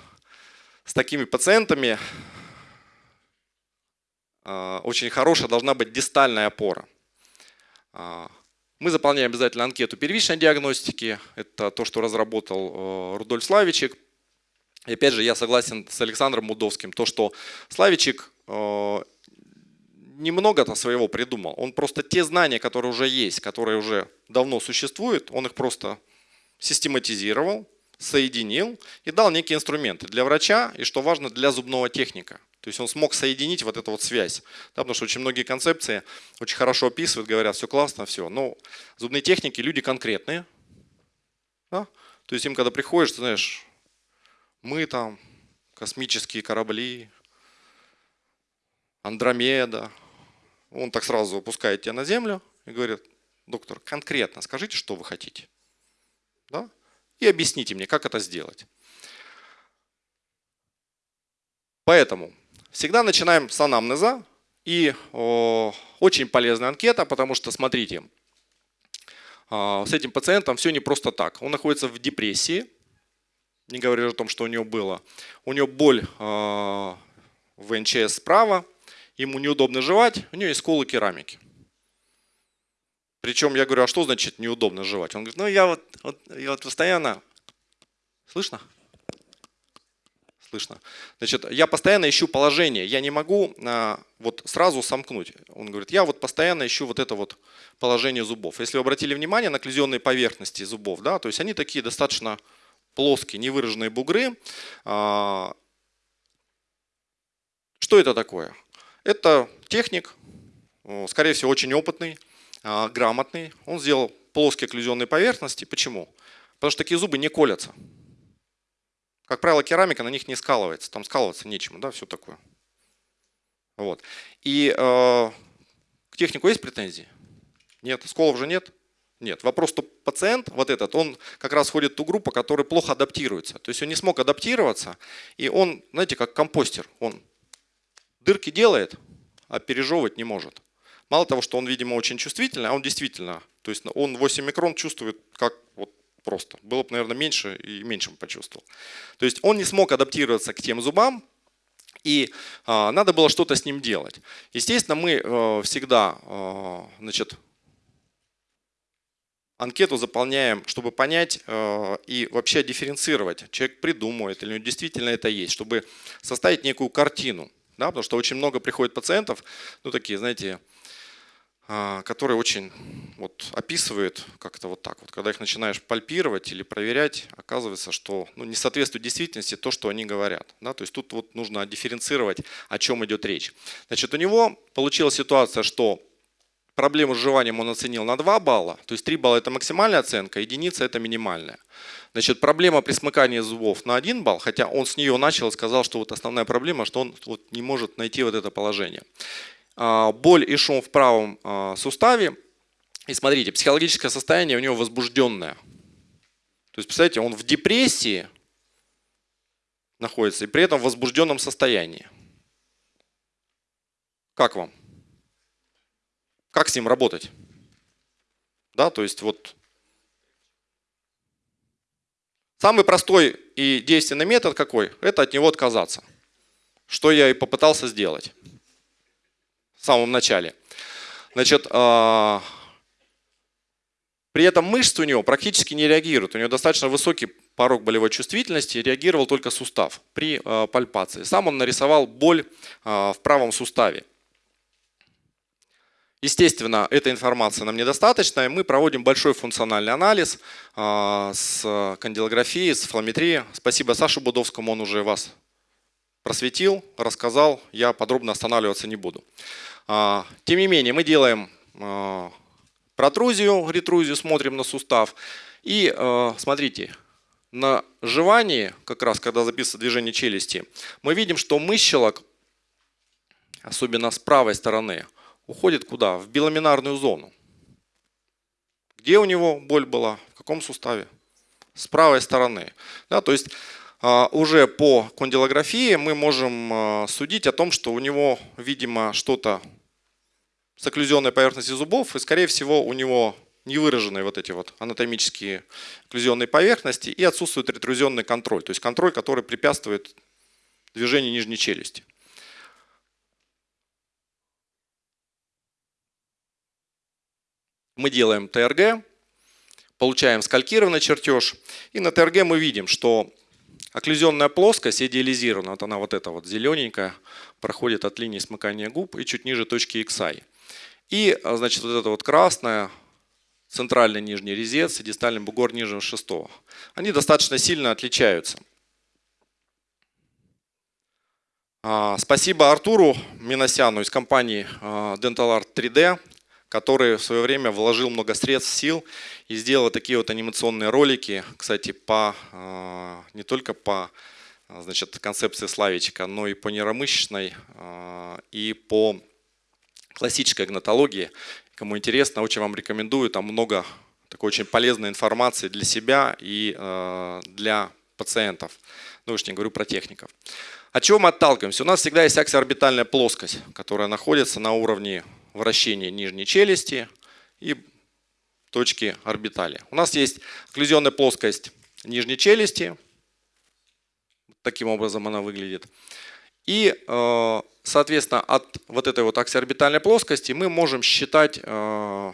с такими пациентами а, очень хорошая должна быть дистальная опора. А, мы заполняем обязательно анкету первичной диагностики. Это то, что разработал э, Рудольф Славичек. И опять же, я согласен с Александром Мудовским, то, что Славичек немного-то своего придумал. Он просто те знания, которые уже есть, которые уже давно существуют, он их просто систематизировал, соединил и дал некие инструменты для врача и, что важно, для зубного техника. То есть он смог соединить вот эту вот связь. Да, потому что очень многие концепции очень хорошо описывают, говорят, все классно, все. Но зубные техники люди конкретные. Да? То есть им когда приходишь, ты знаешь, мы там, космические корабли, Андромеда, он так сразу опускает тебя на землю и говорит, доктор, конкретно скажите, что вы хотите. Да? И объясните мне, как это сделать. Поэтому всегда начинаем с анамнеза. И о, очень полезная анкета, потому что, смотрите, э, с этим пациентом все не просто так. Он находится в депрессии, не говоря о том, что у него было. У него боль э, в НЧС справа, ему неудобно жевать, у него есть сколы керамики. Причем я говорю, а что значит неудобно жевать? Он говорит, ну я вот, вот, я вот постоянно... Слышно? Слышно. Значит, я постоянно ищу положение, я не могу а, вот сразу сомкнуть. Он говорит, я вот постоянно ищу вот это вот положение зубов. Если вы обратили внимание на окклюзионные поверхности зубов, да, то есть они такие достаточно плоские, невыраженные бугры. А, что это такое? Это техник, скорее всего, очень опытный, а, грамотный. Он сделал плоские окклюзионные поверхности. Почему? Потому что такие зубы не колятся. Как правило, керамика на них не скалывается. Там скалываться нечему, да, все такое. Вот. И э, к технику есть претензии? Нет. Сколов же нет? Нет. Вопрос, что пациент, вот этот, он как раз входит в ту группу, которая плохо адаптируется. То есть он не смог адаптироваться, и он, знаете, как компостер. Он дырки делает, а пережевывать не может. Мало того, что он, видимо, очень чувствительный, а он действительно, то есть он 8 микрон чувствует как вот просто. Было бы, наверное, меньше и меньше бы почувствовал. То есть он не смог адаптироваться к тем зубам, и э, надо было что-то с ним делать. Естественно, мы э, всегда э, значит, анкету заполняем, чтобы понять э, и вообще дифференцировать, человек придумывает или действительно это есть, чтобы составить некую картину. Да, потому что очень много приходит пациентов, ну такие, знаете, а, который очень вот, описывает как-то вот так вот. Когда их начинаешь пальпировать или проверять, оказывается, что ну, не соответствует действительности то, что они говорят. Да? То есть тут вот нужно дифференцировать, о чем идет речь. Значит, у него получилась ситуация, что проблему с жеванием он оценил на 2 балла, то есть 3 балла это максимальная оценка, единица это минимальная. Значит, проблема при смыкании зубов на 1 балл, хотя он с нее начал и сказал, что вот основная проблема, что он вот не может найти вот это положение. А, боль и шум в правом а, суставе. И смотрите, психологическое состояние у него возбужденное. То есть, представляете, он в депрессии находится и при этом в возбужденном состоянии. Как вам? Как с ним работать? Да, то есть вот самый простой и действенный метод какой? Это от него отказаться. Что я и попытался сделать в самом начале. Значит, а, при этом мышцы у него практически не реагируют. У него достаточно высокий порог болевой чувствительности, реагировал только сустав при а, пальпации. Сам он нарисовал боль а, в правом суставе. Естественно, эта информация нам недостаточна, и мы проводим большой функциональный анализ с кандилографией, с флометрией. Спасибо Саше Будовскому, он уже вас просветил, рассказал, я подробно останавливаться не буду. А, тем не менее, мы делаем а, протрузию, ретрузию, смотрим на сустав. И а, смотрите, на жевании, как раз когда записывается движение челюсти, мы видим, что мыщелок, особенно с правой стороны, уходит куда? В биламинарную зону. Где у него боль была? В каком суставе? С правой стороны. Да, то есть уже по кондилографии мы можем судить о том, что у него, видимо, что-то с окклюзионной поверхностью зубов, и скорее всего у него не выраженные вот эти вот анатомические окклюзионные поверхности и отсутствует ретрузионный контроль, то есть контроль, который препятствует движению нижней челюсти. Мы делаем ТРГ, получаем скалькированный чертеж, и на ТРГ мы видим, что окклюзионная плоскость идеализирована, вот она вот эта вот зелененькая, проходит от линии смыкания губ и чуть ниже точки XI. И, а, значит, вот это вот красное, центральный нижний резец и дистальный бугор нижнего шестого. Они достаточно сильно отличаются. А, спасибо Артуру Миносяну из компании а, Dental Art 3D, который в свое время вложил много средств, сил и сделал такие вот анимационные ролики, кстати, по, не только по значит, концепции Славичка, но и по нейромышечной и по классической гнатологии. Кому интересно, очень вам рекомендую, там много такой очень полезной информации для себя и для пациентов. Ну уж не говорю про техников. От чего мы отталкиваемся? У нас всегда есть аксиорбитальная плоскость, которая находится на уровне вращения нижней челюсти и точки орбитали. У нас есть окклюзионная плоскость нижней челюсти. Таким образом она выглядит. И, э, соответственно, от вот этой вот аксиорбитальной плоскости мы можем считать э,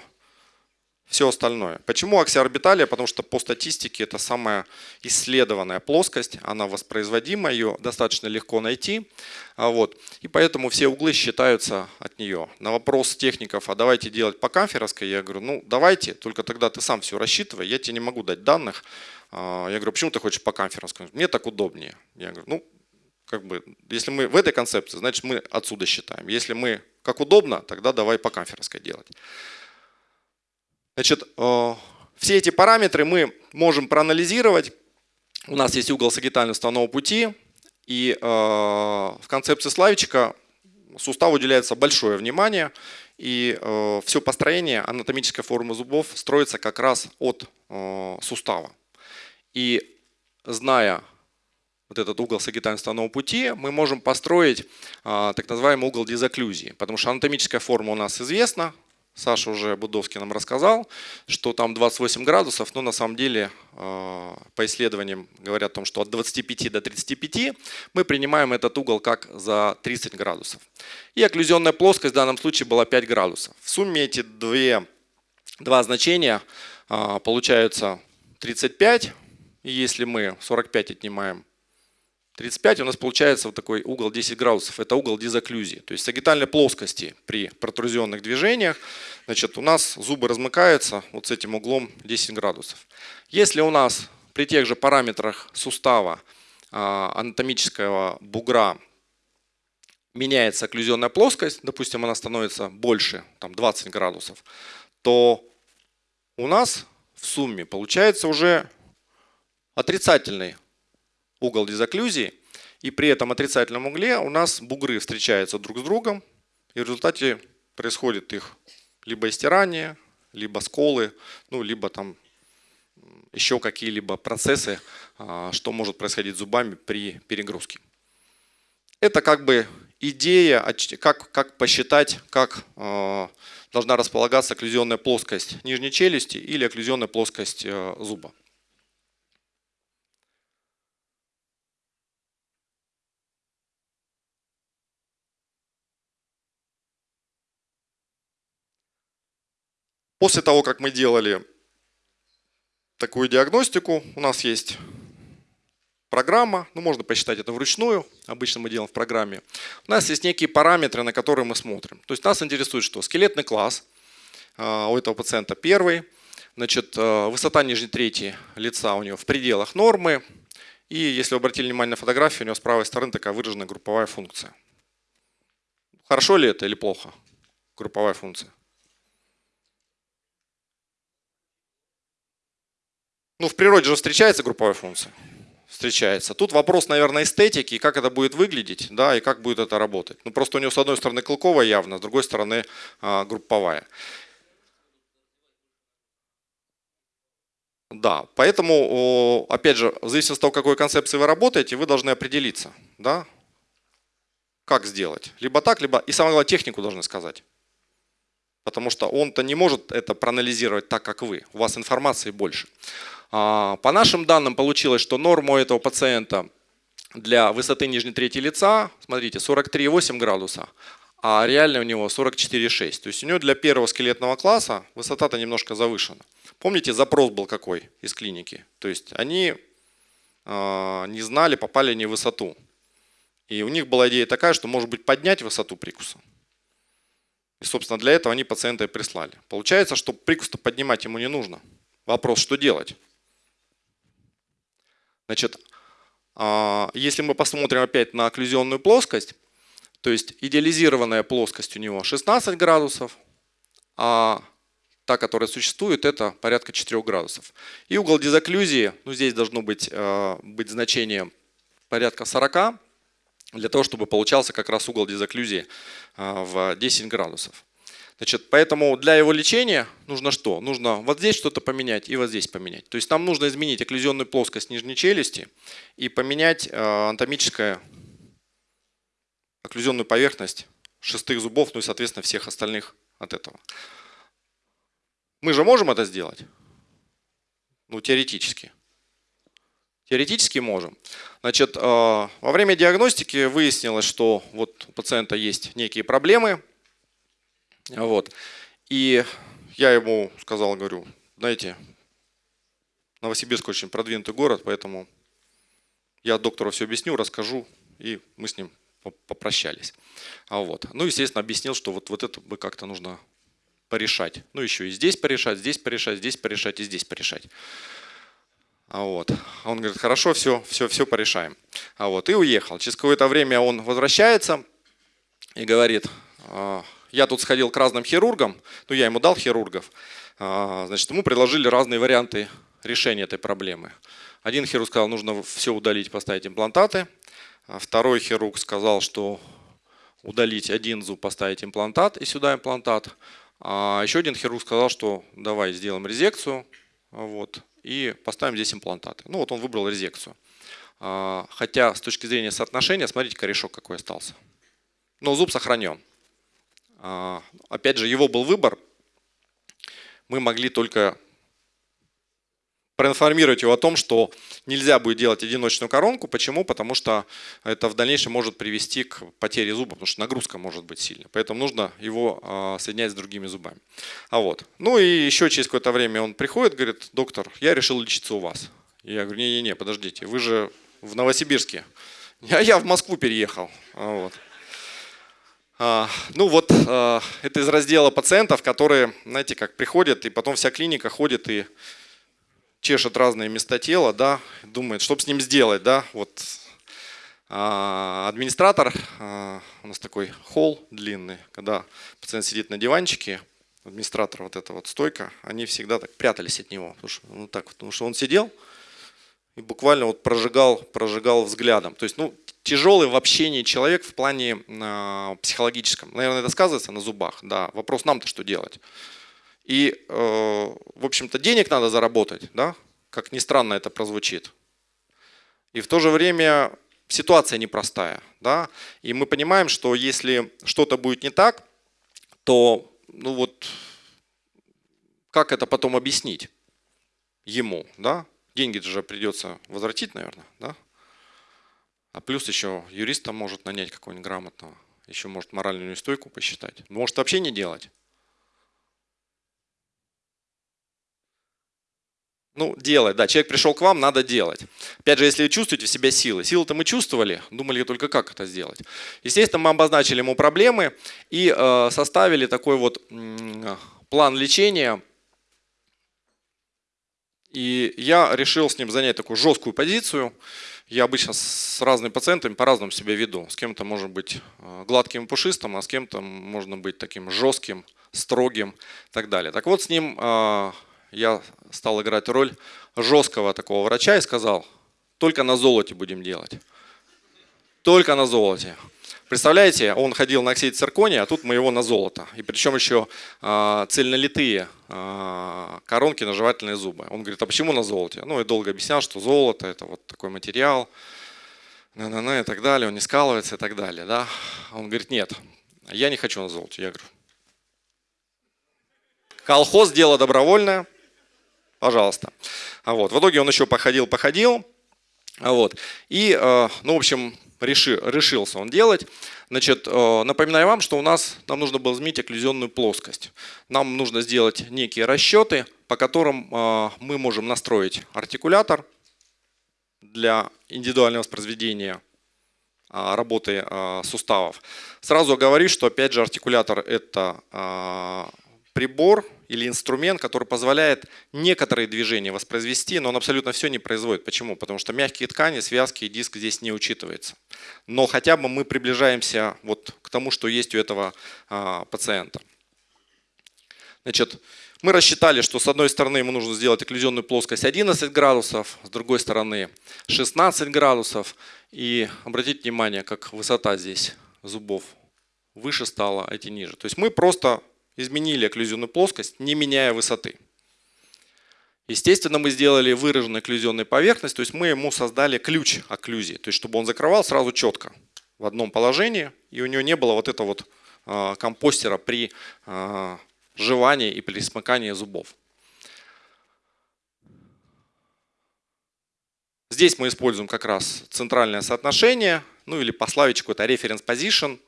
все остальное. Почему аксиорбиталия? Потому что по статистике это самая исследованная плоскость, она воспроизводима, ее достаточно легко найти. А вот. И поэтому все углы считаются от нее. На вопрос техников, а давайте делать по камферовской, я говорю, ну давайте, только тогда ты сам все рассчитывай, я тебе не могу дать данных. А, я говорю, почему ты хочешь по камферовской? Мне так удобнее. Я говорю, ну как бы, если мы в этой концепции, значит мы отсюда считаем. Если мы как удобно, тогда давай по камферовской делать. Значит, э, все эти параметры мы можем проанализировать. У нас есть угол сагитального уставного пути, и э, в концепции Славичка суставу уделяется большое внимание, и э, все построение анатомической формы зубов строится как раз от сустава. И зная вот этот угол сагитально пути, мы можем построить так называемый угол дезоклюзии. Потому что анатомическая форма у нас известна, Саша уже Будовский нам рассказал, что там 28 градусов, но на самом деле а, по исследованиям говорят о том, что от 25 до 35 мы принимаем этот угол как за 30 градусов. И окклюзионная плоскость в данном случае была 5 градусов. В сумме эти две, два значения а, получаются 35, и если мы 45 отнимаем 35, у нас получается вот такой угол 10 градусов. Это угол дизоклюзии. То есть сагитальной плоскости при протрузионных движениях значит, у нас зубы размыкаются вот с этим углом 10 градусов. Если у нас при тех же параметрах сустава а, анатомического бугра меняется окклюзионная плоскость, допустим, она становится больше, там 20 градусов, то у нас в сумме получается уже отрицательный угол дезоклюзии, и при этом отрицательном угле у нас бугры встречаются друг с другом, и в результате происходит их либо истирание, либо сколы, ну, либо там еще какие-либо процессы, а, что может происходить зубами при перегрузке. Это как бы идея, как, как посчитать, как э, должна располагаться окклюзионная плоскость нижней челюсти или окклюзионная плоскость э, зуба. После того, как мы делали такую диагностику, у нас есть программа, ну можно посчитать это вручную, обычно мы делаем в программе. У нас есть некие параметры, на которые мы смотрим. То есть нас интересует что? Скелетный класс а, у этого пациента первый, значит, а, высота нижней трети лица у него в пределах нормы, и если вы обратили внимание на фотографию, у него с правой стороны такая выраженная групповая функция. Хорошо ли это или плохо? Групповая функция. Ну, в природе же встречается групповая функция. Встречается. Тут вопрос, наверное, эстетики, как это будет выглядеть, да, и как будет это работать. Ну, просто у него с одной стороны клыковая явно, с другой стороны а, групповая. Да, поэтому, опять же, в зависимости от того, какой концепции вы работаете, вы должны определиться, да, как сделать. Либо так, либо, и самое главное, технику должны сказать. Потому что он-то не может это проанализировать так, как вы. У вас информации больше. А, по нашим данным получилось, что норма у этого пациента для высоты нижней трети лица, смотрите, 43,8 градуса, а реально у него 44,6. То есть у него для первого скелетного класса высота-то немножко завышена. Помните, запрос был какой из клиники? То есть они э, не знали, попали не в высоту. И у них была идея такая, что может быть поднять высоту прикуса. И, собственно, для этого они пациента и прислали. Получается, что прикус-то поднимать ему не нужно. Вопрос, что делать? Значит, а, если мы посмотрим опять на окклюзионную плоскость, то есть идеализированная плоскость у него 16 градусов, а та, которая существует, это порядка 4 градусов. И угол дезокклюзии, ну здесь должно быть, а, быть значение порядка 40, для того, чтобы получался как раз угол дезокклюзии а, в 10 градусов. Значит, поэтому для его лечения нужно что? Нужно вот здесь что-то поменять и вот здесь поменять. То есть нам нужно изменить окклюзионную плоскость нижней челюсти и поменять э, анатомическую окклюзионную поверхность шестых зубов, ну и, соответственно, всех остальных от этого. Мы же можем это сделать? Ну, теоретически. Теоретически можем. Значит, э, во время диагностики выяснилось, что вот у пациента есть некие проблемы, вот. И я ему сказал, говорю, знаете, Новосибирск очень продвинутый город, поэтому я доктору все объясню, расскажу, и мы с ним попрощались. А вот. Ну, естественно, объяснил, что вот, вот это бы как-то нужно порешать. Ну, еще и здесь порешать, здесь порешать, здесь порешать и здесь порешать. А вот. Он говорит, хорошо, все, все, все порешаем. А вот. И уехал. Через какое-то время он возвращается и говорит, «А, я тут сходил к разным хирургам, ну я ему дал хирургов, а, значит, ему предложили разные варианты решения этой проблемы. Один хирург сказал, нужно все удалить, поставить имплантаты. А второй хирург сказал, что удалить один зуб, поставить имплантат и сюда имплантат. А еще один хирург сказал, что давай сделаем резекцию вот, и поставим здесь имплантаты. Ну вот он выбрал резекцию. А, хотя с точки зрения соотношения, смотрите, корешок какой остался. Но зуб сохранен. А, опять же, его был выбор. Мы могли только проинформировать его о том, что нельзя будет делать одиночную коронку. Почему? Потому что это в дальнейшем может привести к потере зуба, потому что нагрузка может быть сильной. Поэтому нужно его а, соединять с другими зубами. А вот. Ну и еще через какое-то время он приходит, говорит, доктор, я решил лечиться у вас. Я говорю, не-не-не, подождите, вы же в Новосибирске. А я в Москву переехал. Вот. А, ну вот а, это из раздела пациентов, которые, знаете, как приходят, и потом вся клиника ходит и чешет разные места тела, да, думает, что с ним сделать, да, вот а, администратор, у нас такой холл длинный, когда пациент сидит на диванчике, администратор вот эта вот стойка, они всегда так прятались от него, потому что, ну, так, потому что он сидел и буквально вот прожигал, прожигал взглядом. То есть, ну, тяжелый в общении человек в плане э, психологическом. Наверное, это сказывается на зубах. Да, вопрос нам-то что делать. И, э, в общем-то, денег надо заработать, да, как ни странно это прозвучит. И в то же время ситуация непростая, да, и мы понимаем, что если что-то будет не так, то, ну вот, как это потом объяснить ему, да? Деньги же придется возвратить, наверное, да? А плюс еще юриста может нанять какого-нибудь грамотного, еще может моральную неустойку посчитать. Может вообще не делать. Ну, делать, да, человек пришел к вам, надо делать. Опять же, если чувствуете в себе силы, силы-то мы чувствовали, думали только как это сделать. Естественно, мы обозначили ему проблемы и э, составили такой вот э, план лечения. И я решил с ним занять такую жесткую позицию. Я обычно с разными пациентами по-разному себя веду. С кем-то может быть э, гладким и пушистым, а с кем-то можно быть таким жестким, строгим и так далее. Так вот, с ним э, я стал играть роль жесткого такого врача и сказал, только на золоте будем делать. Только на золоте. Представляете, он ходил на оксид циркония, а тут мы его на золото. И причем еще э, цельнолитые э, коронки на жевательные зубы. Он говорит, а почему на золоте? Ну, я долго объяснял, что золото это вот такой материал, на -на -на, и так далее, он не скалывается и так далее. Да? Он говорит, нет, я не хочу на золоте. Я говорю, колхоз дело добровольное, пожалуйста. А вот. В итоге он еще походил, походил. А вот. И, э, ну, в общем, реши, решился он делать. Значит, э, напоминаю вам, что у нас, нам нужно было изменить окклюзионную плоскость. Нам нужно сделать некие расчеты, по которым э, мы можем настроить артикулятор для индивидуального воспроизведения работы суставов. Сразу говорю, что опять же артикулятор это прибор или инструмент, который позволяет некоторые движения воспроизвести, но он абсолютно все не производит. Почему? Потому что мягкие ткани, связки и диск здесь не учитываются. Но хотя бы мы приближаемся вот к тому, что есть у этого а, пациента. Значит, мы рассчитали, что с одной стороны ему нужно сделать окклюзионную плоскость 11 градусов, с другой стороны 16 градусов. И обратите внимание, как высота здесь зубов выше стала, а эти ниже. То есть мы просто изменили окклюзионную плоскость, не меняя высоты. Естественно, мы сделали выраженную окклюзионную поверхность, то есть мы ему создали ключ окклюзии, то есть чтобы он закрывал сразу четко в одном положении, и у него не было вот этого вот а, компостера при а, жевании и при смыкании зубов. Здесь мы используем как раз центральное соотношение, ну или по славичку это reference position.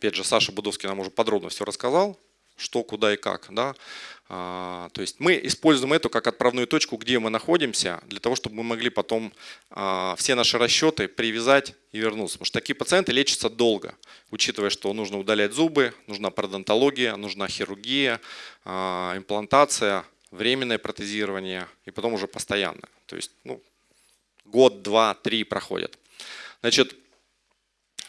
Опять же, Саша Будовский нам уже подробно все рассказал, что, куда и как. Да? А, то есть мы используем эту как отправную точку, где мы находимся, для того, чтобы мы могли потом а, все наши расчеты привязать и вернуться. Потому что такие пациенты лечатся долго, учитывая, что нужно удалять зубы, нужна пародонтология, нужна хирургия, а, имплантация, временное протезирование и потом уже постоянное. То есть ну, год, два, три проходят. Значит,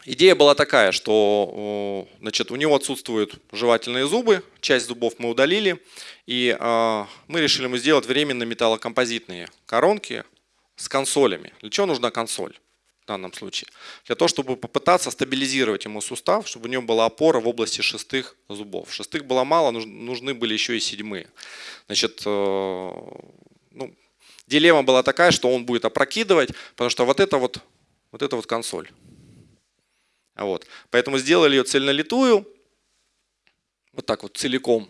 Идея была такая, что значит, у него отсутствуют жевательные зубы, часть зубов мы удалили, и э, мы решили ему сделать временно металлокомпозитные коронки с консолями. Для чего нужна консоль в данном случае? Для того, чтобы попытаться стабилизировать ему сустав, чтобы у него была опора в области шестых зубов. Шестых было мало, нужны были еще и седьмые. Значит, э, ну, дилемма была такая, что он будет опрокидывать, потому что вот это вот, вот это вот консоль. Вот. Поэтому сделали ее цельнолитую, вот так вот целиком.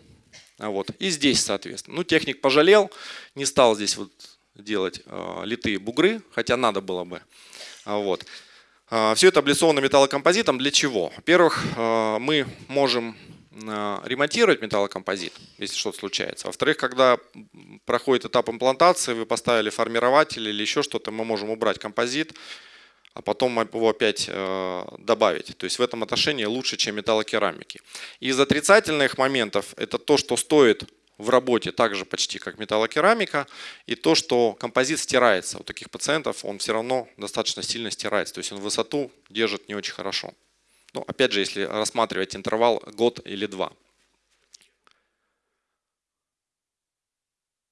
Вот. И здесь, соответственно. Ну, техник пожалел, не стал здесь вот делать э, литые бугры, хотя надо было бы. Вот. Э, все это облицовано металлокомпозитом. Для чего? Во-первых, э, мы можем э, ремонтировать металлокомпозит, если что-то случается. Во-вторых, когда проходит этап имплантации, вы поставили формирователь или еще что-то, мы можем убрать композит, а потом его опять э, добавить. То есть в этом отношении лучше, чем металлокерамики. Из отрицательных моментов это то, что стоит в работе так же почти как металлокерамика, и то, что композит стирается. У таких пациентов он все равно достаточно сильно стирается, то есть он высоту держит не очень хорошо. Ну, опять же, если рассматривать интервал год или два.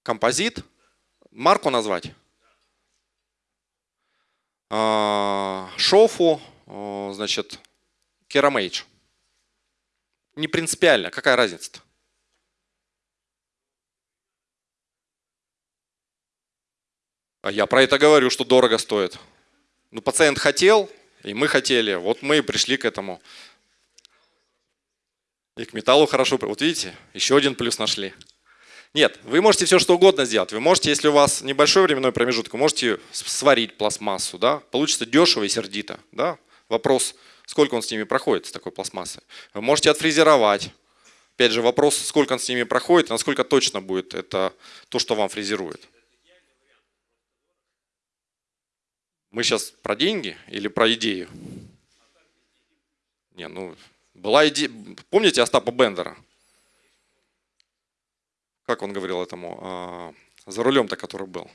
Композит. Марку назвать? А, шофу, значит, керамейдж. Не принципиально, какая разница-то? А я про это говорю, что дорого стоит. Ну, пациент хотел, и мы хотели. Вот мы и пришли к этому. И к металлу хорошо. Вот видите, еще один плюс нашли. Нет, вы можете все что угодно сделать. Вы можете, если у вас небольшой временной промежуток, можете сварить пластмассу, да, получится дешево и сердито, да. Вопрос, сколько он с ними проходит, с такой пластмассой. Вы можете отфрезеровать. Опять же, вопрос, сколько он с ними проходит, насколько точно будет это то, что вам фрезерует. Мы сейчас про деньги или про идею? Не, ну, была идея. Помните Остапа Бендера? Как он говорил этому, а, за рулем-то, который был.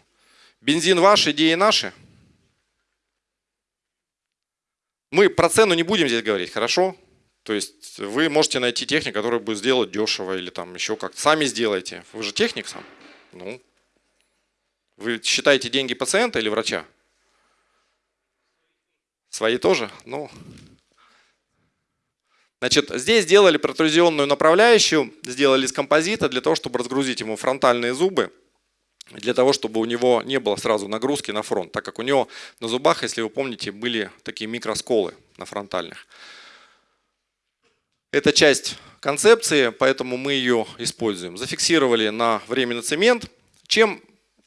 Бензин ваш, идеи наши. Мы про цену не будем здесь говорить, хорошо? То есть вы можете найти техник, который будет сделать дешево или там еще как-то. Сами сделайте. Вы же техник сам. Ну, вы считаете деньги пациента или врача? Свои тоже? Ну, Значит, здесь сделали протрузионную направляющую, сделали из композита для того, чтобы разгрузить ему фронтальные зубы, для того, чтобы у него не было сразу нагрузки на фронт, так как у него на зубах, если вы помните, были такие микросколы на фронтальных. Это часть концепции, поэтому мы ее используем. Зафиксировали на временный цемент. Чем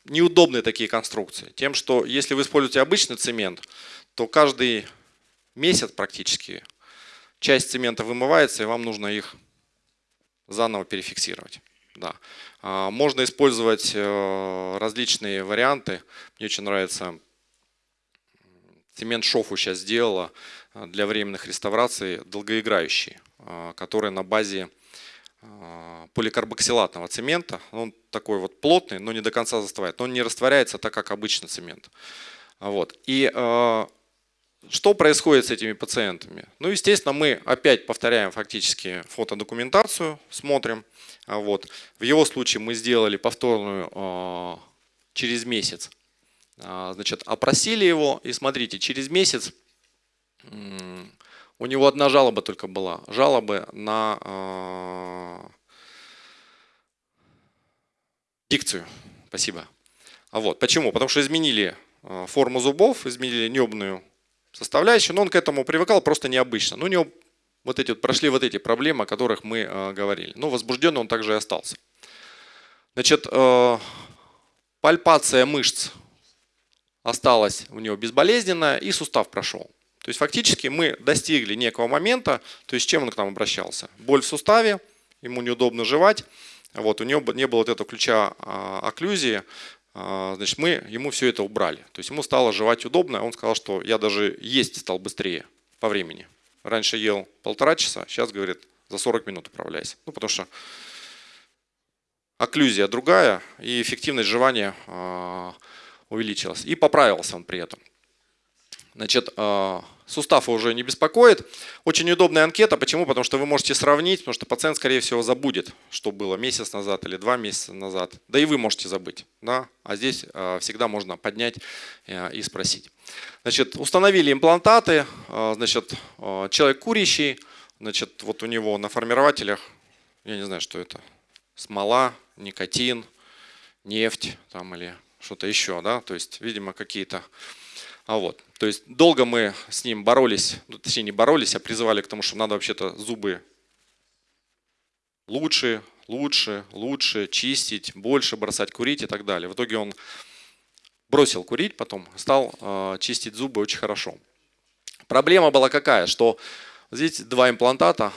неудобны такие конструкции? Тем, что если вы используете обычный цемент, то каждый месяц практически часть цемента вымывается, и вам нужно их заново перефиксировать. Да. А, можно использовать э, различные варианты. Мне очень нравится цемент Шофу сейчас сделала э, для временных реставраций долгоиграющий, э, который на базе поликарбоксилатного цемента. Он такой вот плотный, но не до конца застывает. Он не растворяется так, как обычный цемент. Вот. И что происходит с этими пациентами? Ну, естественно, мы опять повторяем фактически фотодокументацию, смотрим. А вот. В его случае мы сделали повторную э, через месяц. Э, значит, опросили его, и смотрите, через месяц у него одна жалоба только была. Жалобы на дикцию. Спасибо. А вот, почему? Потому что изменили форму зубов, изменили небную составляющую, но он к этому привыкал просто необычно. Ну, у него вот эти прошли вот эти проблемы, о которых мы э, говорили. Но возбужденный он также и остался. Значит, э, пальпация мышц осталась у него безболезненная, и сустав прошел. То есть фактически мы достигли некого момента, то есть чем он к нам обращался? Боль в суставе, ему неудобно жевать, вот, у него не было вот этого ключа э, окклюзии, а, значит, мы ему все это убрали. То есть ему стало жевать удобно, он сказал, что я даже есть стал быстрее по времени. Раньше ел полтора часа, сейчас, говорит, за 40 минут управляйся. Ну, потому что окклюзия другая, и эффективность жевания а, увеличилась. И поправился он при этом. Значит, а, сустав уже не беспокоит. Очень удобная анкета. Почему? Потому что вы можете сравнить, потому что пациент, скорее всего, забудет, что было месяц назад или два месяца назад. Да и вы можете забыть. Да? А здесь а, всегда можно поднять э, и спросить. Значит, установили имплантаты. Значит, человек курящий. Значит, вот у него на формирователях, я не знаю, что это, смола, никотин, нефть там или что-то еще. Да? То есть, видимо, какие-то а вот, то есть долго мы с ним боролись, ну, точнее не боролись, а призывали к тому, что надо вообще-то зубы лучше, лучше, лучше чистить, больше бросать курить и так далее. В итоге он бросил курить, потом стал э, чистить зубы очень хорошо. Проблема была какая, что здесь два имплантата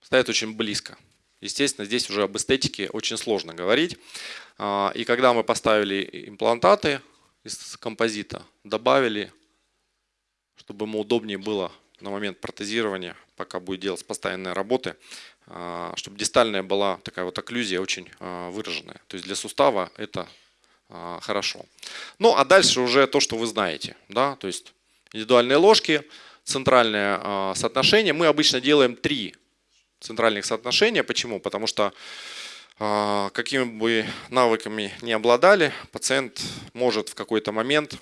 стоят очень близко. Естественно, здесь уже об эстетике очень сложно говорить. А, и когда мы поставили имплантаты, из композита добавили чтобы ему удобнее было на момент протезирования, пока будет делать постоянные работы, а, чтобы дистальная была такая вот окклюзия очень а, выраженная. То есть для сустава это а, хорошо. Ну а дальше уже то, что вы знаете. Да? То есть индивидуальные ложки, центральное соотношение. Мы обычно делаем три центральных соотношения. Почему? Потому что какими бы навыками не обладали, пациент может в какой-то момент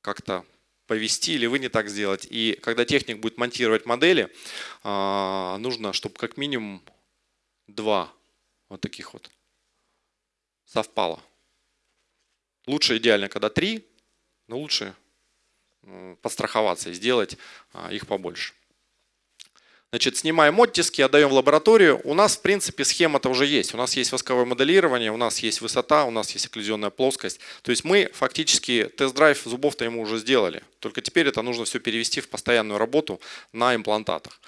как-то повести или вы не так сделать. И когда техник будет монтировать модели, а, нужно, чтобы как минимум два вот таких вот совпало. Лучше идеально, когда три, но лучше подстраховаться и сделать а, их побольше. Значит, снимаем оттиски, отдаем в лабораторию. У нас, в принципе, схема-то уже есть. У нас есть восковое моделирование, у нас есть высота, у нас есть окклюзионная плоскость. То есть мы фактически тест-драйв зубов-то ему уже сделали. Только теперь это нужно все перевести в постоянную работу на имплантатах.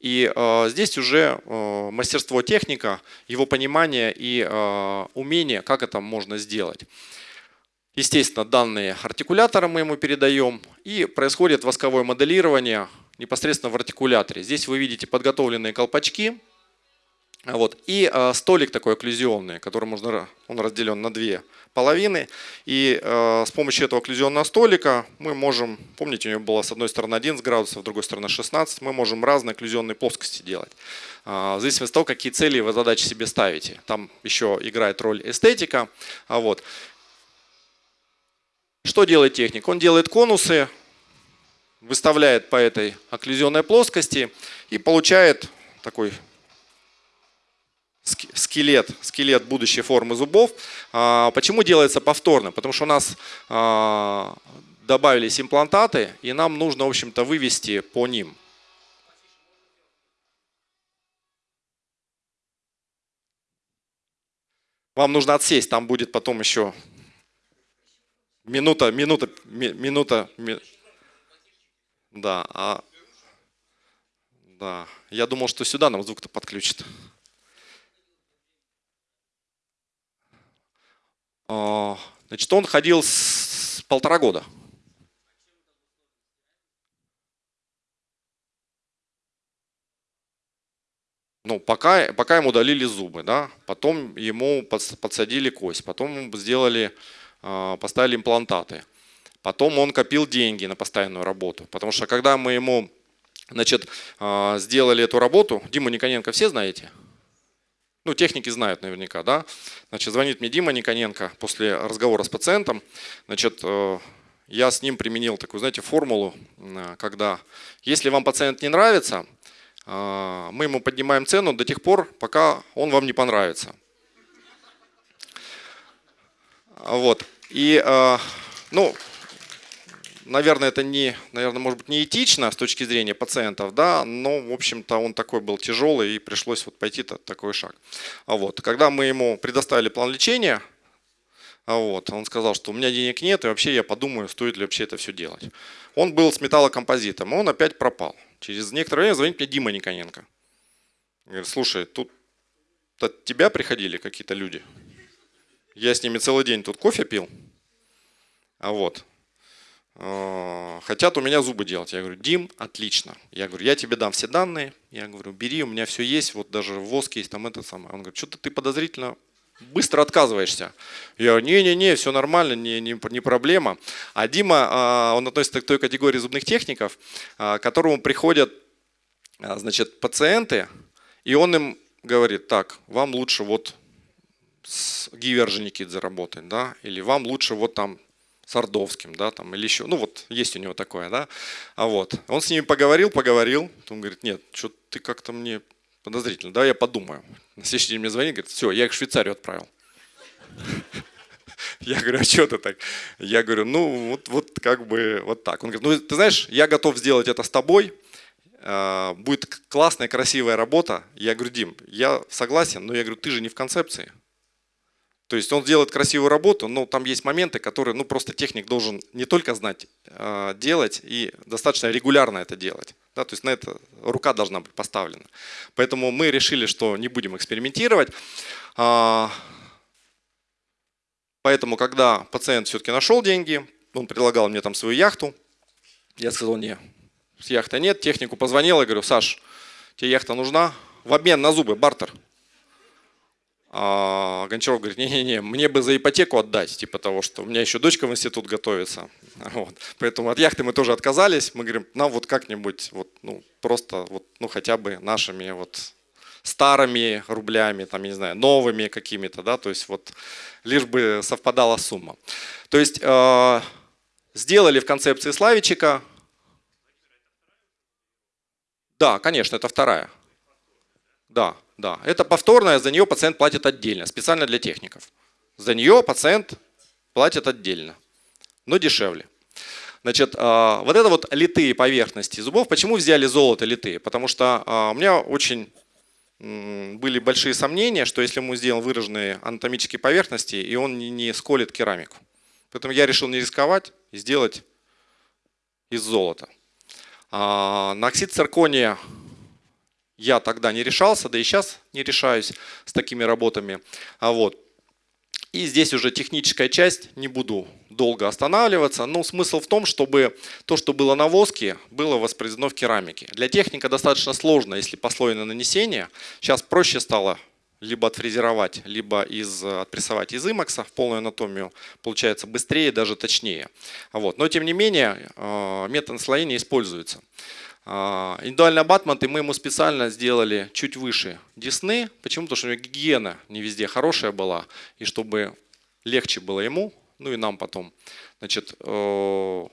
И э, здесь уже э, мастерство техника, его понимание и э, умение, как это можно сделать. Естественно, данные артикулятора мы ему передаем, и происходит восковое моделирование непосредственно в артикуляторе. Здесь вы видите подготовленные колпачки. Вот, и э, столик такой окклюзионный, который можно, он разделен на две половины. И э, с помощью этого окклюзионного столика мы можем, помните, у него было с одной стороны 11 градусов, с другой стороны 16, мы можем разные окклюзионные плоскости делать. Э, в зависимости от того, какие цели вы задачи себе ставите. Там еще играет роль эстетика. А вот. Что делает техник? Он делает конусы, выставляет по этой окклюзионной плоскости и получает такой скелет, скелет будущей формы зубов. А, почему делается повторно? Потому что у нас а, добавились имплантаты, и нам нужно, в общем-то, вывести по ним. Вам нужно отсесть, там будет потом еще минута, минута, минута, да, а... Да, я думал, что сюда нам звук-то подключит. А, значит, он ходил с полтора года. Ну, пока, пока ему удалили зубы, да, потом ему подсадили кость, потом сделали, а, поставили имплантаты. Потом он копил деньги на постоянную работу. Потому что когда мы ему значит, а, сделали эту работу, Диму Никоненко все знаете? Ну, техники знают наверняка, да? Значит, звонит мне Дима Никоненко после разговора с пациентом. Значит, э, я с ним применил такую, знаете, формулу, э, когда если вам пациент не нравится, э, мы ему поднимаем цену до тех пор, пока он вам не понравится. Вот. И, ну, наверное, это не, наверное, может быть, не этично с точки зрения пациентов, да, но, в общем-то, он такой был тяжелый и пришлось вот пойти такой шаг. А вот, когда мы ему предоставили план лечения, а вот, он сказал, что у меня денег нет, и вообще я подумаю, стоит ли вообще это все делать. Он был с металлокомпозитом, он опять пропал. Через некоторое время звонит мне Дима Никоненко. Говорит, слушай, тут от тебя приходили какие-то люди. Я с ними целый день тут кофе пил. А вот, хотят у меня зубы делать. Я говорю, Дим, отлично. Я говорю, я тебе дам все данные. Я говорю, бери, у меня все есть, вот даже воск есть, там это самое. Он говорит, что-то ты подозрительно быстро отказываешься. Я говорю, не-не-не, все нормально, не, не, не проблема. А Дима, а, он относится к той категории зубных техников, а, к которому приходят а, значит, пациенты, и он им говорит, так, вам лучше вот с Гивер Женикидзе работать, да, или вам лучше вот там Сардовским, да, там, или еще, ну вот, есть у него такое, да, а вот, он с ними поговорил, поговорил, он говорит, нет, что ты как-то мне подозрительно, да, я подумаю. На следующий день мне звонит, говорит, все, я их в Швейцарию отправил. [laughs] Я говорю, а что ты так? Я говорю, ну вот, вот как бы вот так. Он говорит, ну ты знаешь, я готов сделать это с тобой, а, будет классная, красивая работа. Я говорю, Дим, я согласен, но я говорю, ты же не в концепции. То есть он делает красивую работу, но там есть моменты, которые ну, просто техник должен не только знать, а делать и достаточно регулярно это делать. Да, то есть на это рука должна быть поставлена. Поэтому мы решили, что не будем экспериментировать. А, поэтому, когда пациент все-таки нашел деньги, он предлагал мне там свою яхту, Я сказал, не, с яхты нет. Технику позвонил, я говорю, Саш, тебе яхта нужна? В обмен на зубы, бартер. А Гончаров говорит, не-не-не, мне бы за ипотеку отдать, типа того, что у меня еще дочка в институт готовится. [laughs] Вот. Поэтому от яхты мы тоже отказались. Мы говорим, нам вот как-нибудь, вот, ну, просто, вот, ну, хотя бы нашими вот старыми рублями, там, не знаю, новыми какими-то, да, то есть вот лишь бы совпадала сумма. То есть э, сделали в концепции Славичика, да, конечно, это вторая. Да, да. Это повторная, за нее пациент платит отдельно, специально для техников. За нее пациент платит отдельно, но дешевле. Значит, а, вот это вот литые поверхности зубов. Почему взяли золото литые? Потому что а, у меня очень были большие сомнения, что если мы сделаем выраженные анатомические поверхности, и он не сколит керамику. Поэтому я решил не рисковать и сделать из золота. А, на оксид циркония я тогда не решался, да и сейчас не решаюсь с такими работами. А вот. И здесь уже техническая часть, не буду долго останавливаться. Но смысл в том, чтобы то, что было на воске, было воспроизведено в керамике. Для техника достаточно сложно, если послойное нанесение. Сейчас проще стало либо отфрезеровать, либо из, отпрессовать из имакса в полную анатомию, получается быстрее, даже точнее. Вот. Но тем не менее, э, метод наслоения используется. А, индивидуальные абатменты мы ему специально сделали чуть выше десны. Почему? Потому что у него гигиена не везде хорошая была. И чтобы легче было ему, ну и нам потом. Значит, э,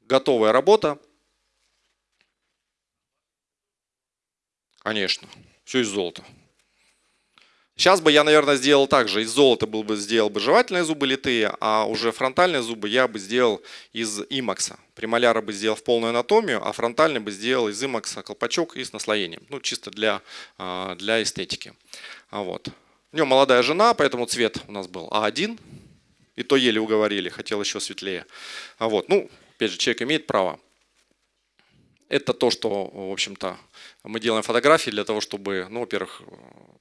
готовая работа. Конечно, все из золота. Сейчас бы я, наверное, сделал так же. Из золота был бы, сделал бы жевательные зубы литые, а уже фронтальные зубы я бы сделал из имакса. Премоляра бы сделал в полную анатомию, а фронтальный бы сделал из имакса колпачок и с наслоением. Ну, чисто для, а, для эстетики. А вот. У него молодая жена, поэтому цвет у нас был А1. И то еле уговорили, хотел еще светлее. А вот. Ну, опять же, человек имеет право. Это то, что, в общем-то, мы делаем фотографии для того, чтобы, ну, во-первых,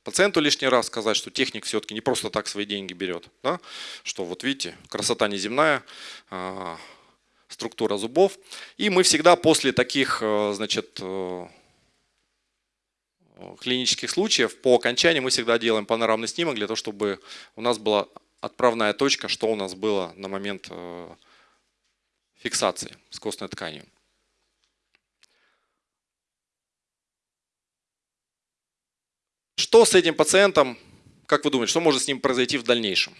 пациенту лишний раз сказать, что техник все-таки не просто так свои деньги берет. Да? Что вот видите, красота неземная, а, структура зубов. И мы всегда после таких, э, значит, э, клинических случаев, по окончании мы всегда делаем панорамный снимок для того, чтобы у нас была отправная точка, что у нас было на момент э, фиксации с костной тканью. Что с этим пациентом, как вы думаете, что может с ним произойти в дальнейшем?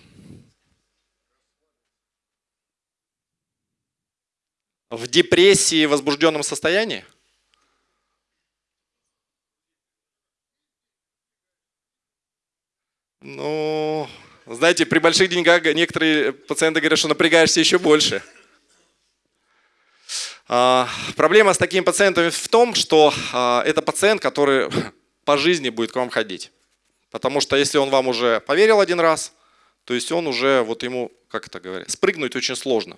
В депрессии, возбужденном состоянии? Ну, знаете, при больших деньгах некоторые пациенты говорят, что напрягаешься еще больше. А, проблема с такими пациентами в том, что а, это пациент, который по жизни будет к вам ходить. Потому что если он вам уже поверил один раз, то есть он уже, вот ему, как это говорят, спрыгнуть очень сложно.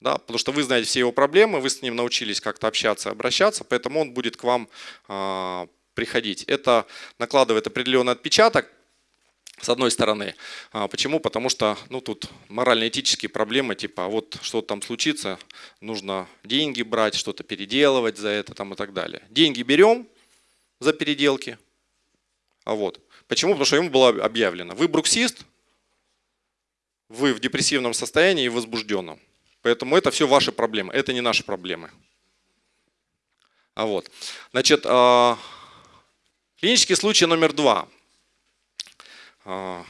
Да, потому что вы знаете все его проблемы, вы с ним научились как-то общаться, обращаться, поэтому он будет к вам э, приходить. Это накладывает определенный отпечаток, с одной стороны. А, почему? Потому что ну, тут морально-этические проблемы, типа, а вот что-то там случится, нужно деньги брать, что-то переделывать за это там, и так далее. Деньги берем, за переделки. А вот. Почему? Потому что ему было объявлено. Вы бруксист, вы в депрессивном состоянии и возбужденном. Поэтому это все ваши проблемы, это не наши проблемы. А вот. Значит, а, клинический случай номер два. А,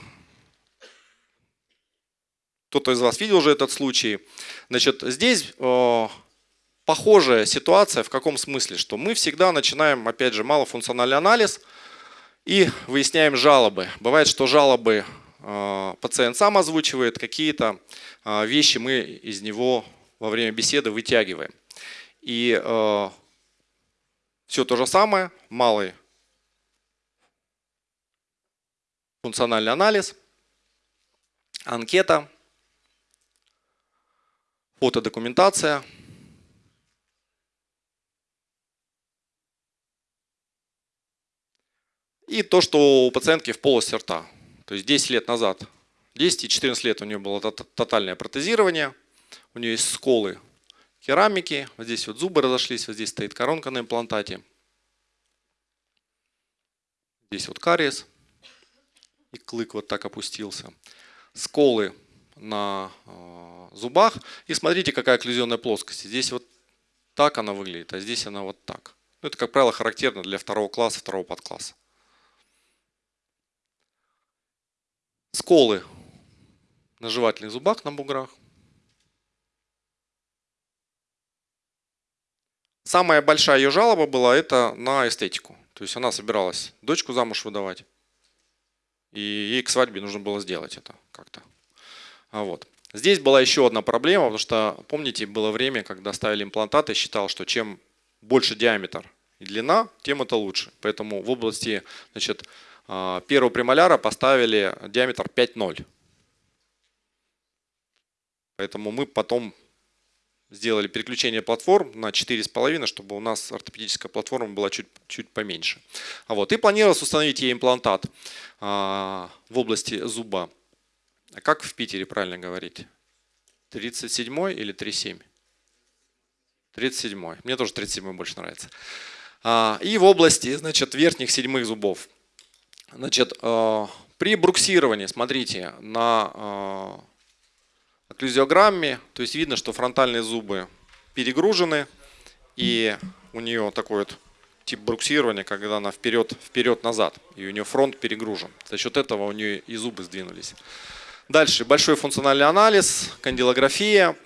кто-то из вас видел уже этот случай. Значит, здесь похожая ситуация в каком смысле? Что мы всегда начинаем, опять же, малофункциональный анализ и выясняем жалобы. Бывает, что жалобы э, пациент сам озвучивает, какие-то э, вещи мы из него во время беседы вытягиваем. И э, все то же самое, малый функциональный анализ, анкета, фотодокументация – И то, что у пациентки в полости рта. То есть 10 лет назад, 10 и 14 лет у нее было тотальное протезирование, у нее есть сколы керамики. Вот здесь вот зубы разошлись, вот здесь стоит коронка на имплантате. Здесь вот кариес. И клык вот так опустился. Сколы на э, зубах. И смотрите, какая окклюзионная плоскость. Здесь вот так она выглядит, а здесь она вот так. Ну, это, как правило, характерно для второго класса, второго подкласса. Сколы на жевательных зубах, на буграх. Самая большая ее жалоба была это на эстетику. То есть она собиралась дочку замуж выдавать. И ей к свадьбе нужно было сделать это как-то. А вот. Здесь была еще одна проблема, потому что, помните, было время, когда ставили имплантаты, считал, что чем больше диаметр и длина, тем это лучше. Поэтому в области значит, первого премоляра поставили диаметр 5,0. Поэтому мы потом сделали переключение платформ на 4,5, чтобы у нас ортопедическая платформа была чуть, чуть поменьше. А вот, и планировалось установить ей имплантат а, в области зуба. А как в Питере правильно говорить? 37 или 37? 37. Мне тоже 37 больше нравится. А, и в области значит, верхних седьмых зубов. Значит, а, при бруксировании, смотрите, на а, окклюзиограмме, то есть видно, что фронтальные зубы перегружены, и у нее такой вот тип бруксирования, когда она вперед, вперед-назад, и у нее фронт перегружен. За счет этого у нее и зубы сдвинулись. Дальше большой функциональный анализ, кандилография.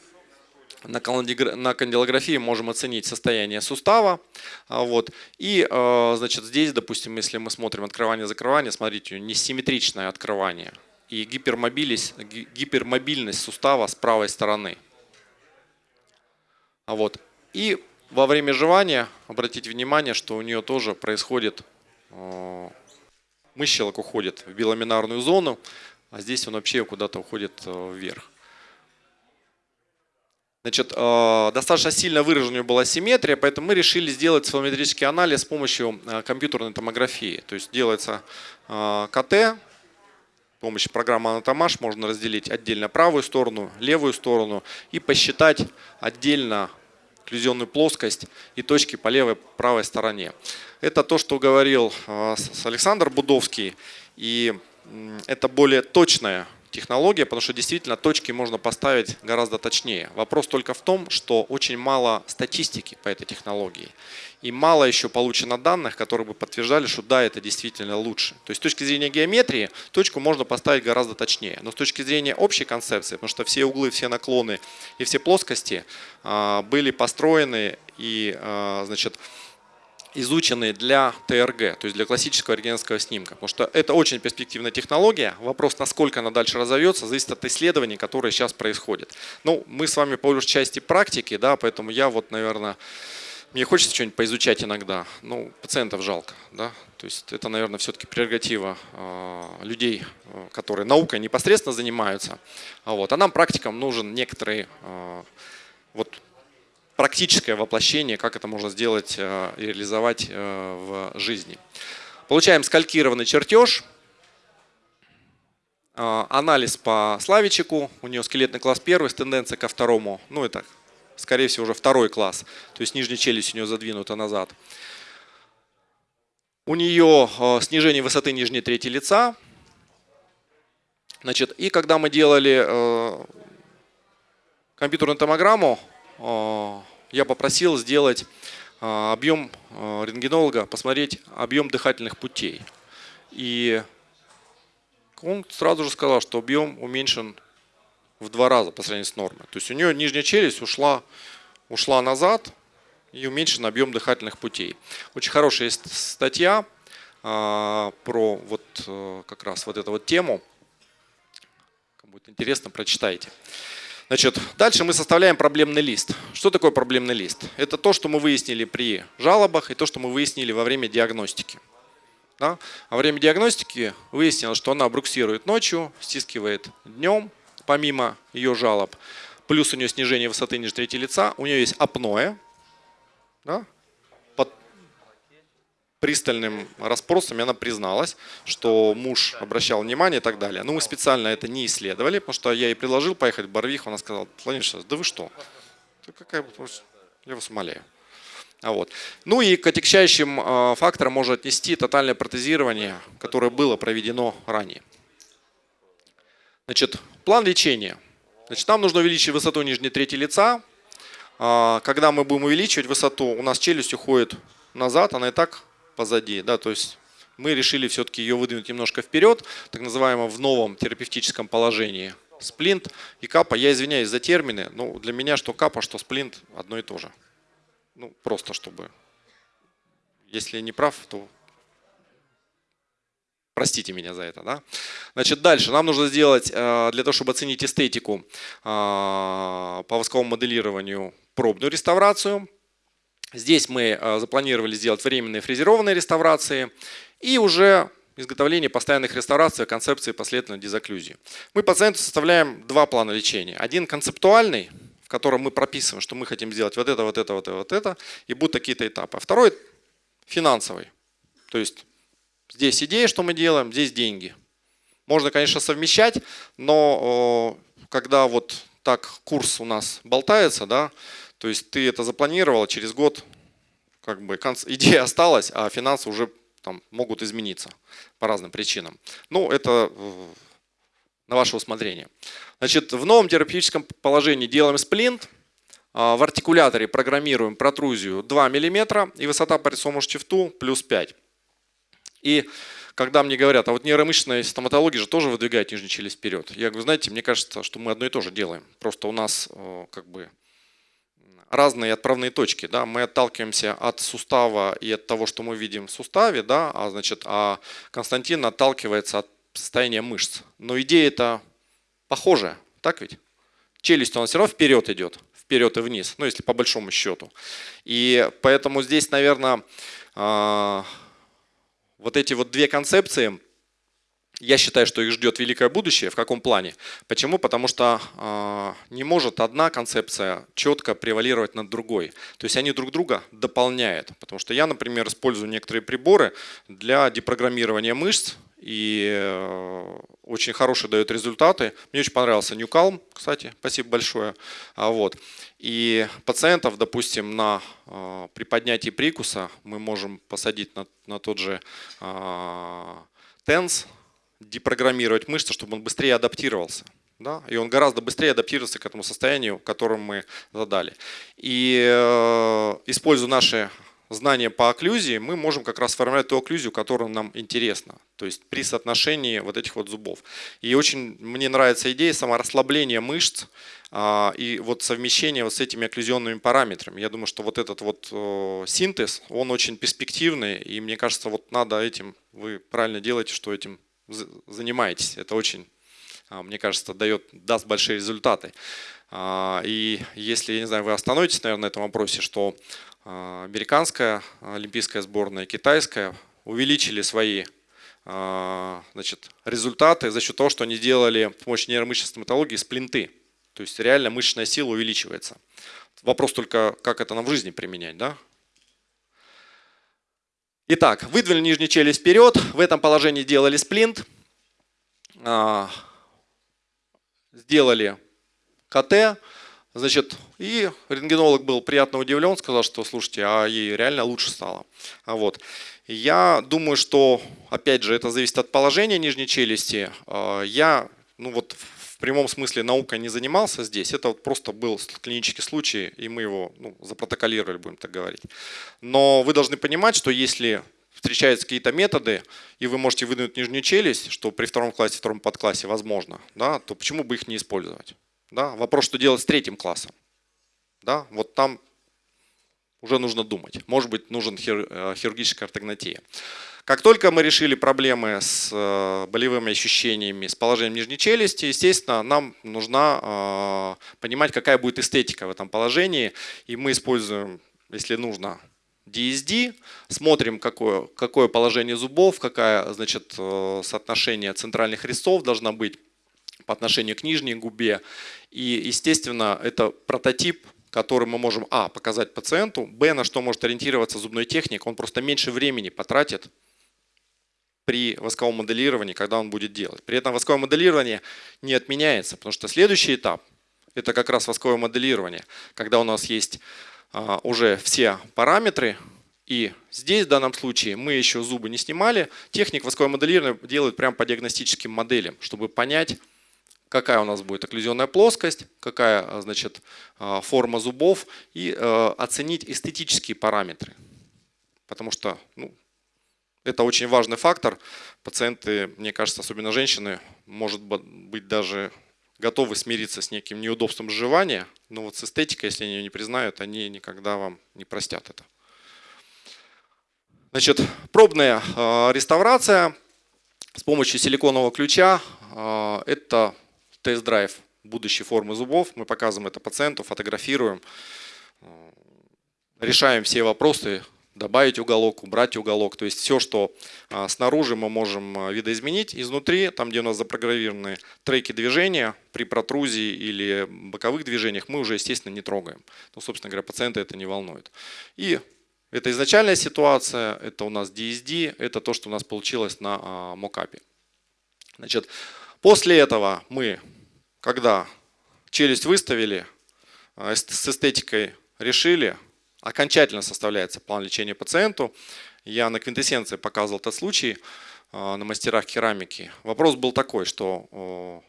На кандилографии можем оценить состояние сустава. А, вот. И э, значит, здесь, допустим, если мы смотрим открывание-закрывание, смотрите, несимметричное открывание и гипермобильность, сустава с правой стороны. А вот. И во время жевания обратите внимание, что у нее тоже происходит, мыщелок уходит в биламинарную зону, а здесь он вообще куда-то уходит вверх. Значит, э, достаточно сильно выраженная была симметрия, поэтому мы решили сделать цифрометрический анализ с помощью э, компьютерной томографии. То есть делается КТ, с помощью программы Anatomash можно разделить отдельно правую сторону, левую сторону и посчитать отдельно окклюзионную плоскость и точки по левой правой стороне. Это то, что говорил Александр Будовский. И это более точная технология, потому что действительно точки можно поставить гораздо точнее. Вопрос только в том, что очень мало статистики по этой технологии. И мало еще получено данных, которые бы подтверждали, что да, это действительно лучше. То есть с точки зрения геометрии точку можно поставить гораздо точнее. Но с точки зрения общей концепции, потому что все углы, все наклоны и все плоскости а, были построены и а, значит, изучены для ТРГ, то есть для классического рентгеновского снимка. Потому что это очень перспективная технология. Вопрос, насколько она дальше разовьется, зависит от исследований, которые сейчас происходят. Ну, мы с вами по большей части практики, да, поэтому я вот, наверное, мне хочется что-нибудь поизучать иногда. Ну, пациентов жалко, да. То есть это, наверное, все-таки прерогатива э, людей, э, которые наукой непосредственно занимаются. А, вот. а нам, практикам, нужен некоторый э, вот практическое воплощение, как это можно сделать э, реализовать э, в жизни. Получаем скалькированный чертеж, э, анализ по Славичику, у нее скелетный класс первый с тенденцией ко второму, ну это скорее всего уже второй класс, то есть нижняя челюсть у нее задвинута назад. У нее снижение высоты нижней трети лица. Значит, и когда мы делали компьютерную томограмму, я попросил сделать а, объем а, рентгенолога, посмотреть объем дыхательных путей. И он сразу же сказал, что объем уменьшен в два раза по сравнению с нормой. То есть у нее нижняя челюсть ушла, ушла назад и уменьшен объем дыхательных путей. Очень хорошая есть статья а, про вот как раз вот эту вот тему. Кому будет интересно, прочитайте. Значит, дальше мы составляем проблемный лист. Что такое проблемный лист? Это то, что мы выяснили при жалобах и то, что мы выяснили во время диагностики. Да? Во время диагностики выяснилось, что она бруксирует ночью, стискивает днем, помимо ее жалоб. Плюс у нее снижение высоты ниже трети лица. У нее есть апноэ. Да? Пристальным расспросами она призналась, что муж обращал внимание и так далее. Но мы специально это не исследовали, потому что я ей предложил поехать в Барвих, она сказала, Владимир Вячеславович, да вы что? какая, я вас умоляю. А вот. Ну и к отягчающим э, факторам можно отнести тотальное протезирование, которое было проведено ранее. Значит, план лечения. Значит, нам нужно увеличить высоту нижней трети лица. А, когда мы будем увеличивать высоту, у нас челюсть уходит назад, она и так позади. Да, то есть мы решили все-таки ее выдвинуть немножко вперед, так называемом в новом терапевтическом положении. Сплинт и капа, я извиняюсь за термины, но для меня что капа, что сплинт одно и то же. Ну, просто чтобы, если не прав, то простите меня за это. Да? Значит, дальше нам нужно сделать, э, для того, чтобы оценить эстетику э, по восковому моделированию, пробную реставрацию. Здесь мы э, запланировали сделать временные фрезерованные реставрации и уже изготовление постоянных реставраций концепции последовательной дезоклюзии. Мы пациенту составляем два плана лечения. Один концептуальный, в котором мы прописываем, что мы хотим сделать вот это, вот это, вот это, вот это, и будут такие-то этапы. А второй финансовый. То есть здесь идея, что мы делаем, здесь деньги. Можно, конечно, совмещать, но когда вот так курс у нас болтается, да, то есть ты это запланировал, через год как бы [laughs] идея осталась, а финансы уже там могут измениться по разным причинам. Ну, это э, на ваше усмотрение. Значит, в новом терапевтическом положении делаем сплинт, а, в артикуляторе программируем протрузию 2 мм и высота по рисовому штифту плюс 5. И когда мне говорят, а вот нейромышечная стоматология же тоже выдвигает нижнюю челюсть вперед. Я говорю, знаете, мне кажется, что мы одно и то же делаем. Просто у нас э, как бы разные отправные точки. Да? Мы отталкиваемся от сустава и от того, что мы видим в суставе, да? а, значит, а Константин отталкивается от состояния мышц. Но идея это похожая, так ведь? Челюсть, она все равно вперед идет, вперед и вниз, ну если по большому счету. И поэтому здесь, наверное, а, вот эти вот две концепции, я считаю, что их ждет великое будущее. В каком плане? Почему? Потому что э, не может одна концепция четко превалировать над другой. То есть они друг друга дополняют. Потому что я, например, использую некоторые приборы для депрограммирования мышц. И э, очень хорошие дают результаты. Мне очень понравился Calm, кстати, спасибо большое. А вот. И пациентов, допустим, на, э, при поднятии прикуса мы можем посадить на, на тот же э, TENS, депрограммировать мышцы, чтобы он быстрее адаптировался. Да? И он гораздо быстрее адаптируется к этому состоянию, которым мы задали. И э, используя наши знания по окклюзии, мы можем как раз формировать ту окклюзию, которая нам интересна. То есть при соотношении вот этих вот зубов. И очень мне нравится идея саморасслабления мышц а, и вот совмещение вот с этими окклюзионными параметрами. Я думаю, что вот этот вот э, синтез, он очень перспективный. И мне кажется, вот надо этим, вы правильно делаете, что этим занимаетесь. Это очень, а, мне кажется, дает, даст большие результаты. А, и если, я не знаю, вы остановитесь, наверное, на этом вопросе, что а, американская олимпийская сборная, китайская увеличили свои значит, результаты за счет того, что они сделали с помощью нейромышечной стоматологии сплинты. То есть реально мышечная сила увеличивается. Вопрос только, как это нам в жизни применять. Да? Итак, выдвинули нижнюю челюсть вперед, в этом положении делали сплинт, а, сделали КТ, значит, и рентгенолог был приятно удивлен, сказал, что, слушайте, а ей реально лучше стало. Вот. Я думаю, что, опять же, это зависит от положения нижней челюсти. А, я, ну вот в прямом смысле наукой не занимался здесь, это вот просто был клинический случай, и мы его ну, запротоколировали, будем так говорить. Но вы должны понимать, что если встречаются какие-то методы, и вы можете выдвинуть нижнюю челюсть, что при втором классе, втором подклассе возможно, да, то почему бы их не использовать? Да? Вопрос, что делать с третьим классом. Да? Вот там уже нужно думать. Может быть, нужен э, хирургическая ортогнатия. Как только мы решили проблемы с э, болевыми ощущениями, с положением нижней челюсти, естественно, нам нужно э, понимать, какая будет эстетика в этом положении. И мы используем, если нужно, DSD, смотрим, какое, какое положение зубов, какое значит, э, соотношение центральных резцов должно быть по отношению к нижней губе. И, естественно, это прототип который мы можем, а, показать пациенту, б, на что может ориентироваться зубной техник, он просто меньше времени потратит при восковом моделировании, когда он будет делать. При этом восковое моделирование не отменяется, потому что следующий этап это как раз восковое моделирование, когда у нас есть а, уже все параметры, и здесь в данном случае мы еще зубы не снимали. Техник восковое моделирование делает прямо по диагностическим моделям, чтобы понять, какая у нас будет окклюзионная плоскость, какая а, значит, а, форма зубов и оценить эстетические параметры. Потому что ну, это очень важный фактор. Пациенты, мне кажется, особенно женщины, может быть даже готовы смириться с неким неудобством сживания, но вот с эстетикой, если они ее не признают, они никогда вам не простят это. Значит, пробная э, реставрация с помощью силиконового ключа. Э, это тест-драйв будущей формы зубов. Мы показываем это пациенту, фотографируем, э, решаем все вопросы добавить уголок, убрать уголок. То есть все, что а, снаружи мы можем а, видоизменить, изнутри, там где у нас запрограммированы треки движения, при протрузии или боковых движениях мы уже, естественно, не трогаем. Ну, собственно говоря, пациента это не волнует. И это изначальная ситуация, это у нас DSD, это то, что у нас получилось на а, мокапе. Значит, после этого мы, когда челюсть выставили, с эстетикой решили, окончательно составляется план лечения пациенту. Я на квинтэссенции показывал этот случай а, на мастерах керамики. Вопрос был такой, что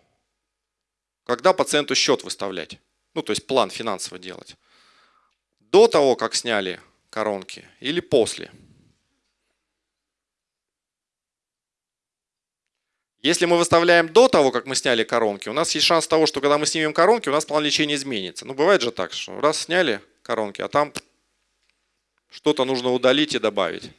когда пациенту счет выставлять, ну то есть план финансово делать, до того, как сняли коронки или после? Если мы выставляем до того, как мы сняли коронки, у нас есть шанс того, что когда мы снимем коронки, у нас план лечения изменится. Ну бывает же так, что раз сняли коронки, а там что-то нужно удалить и добавить.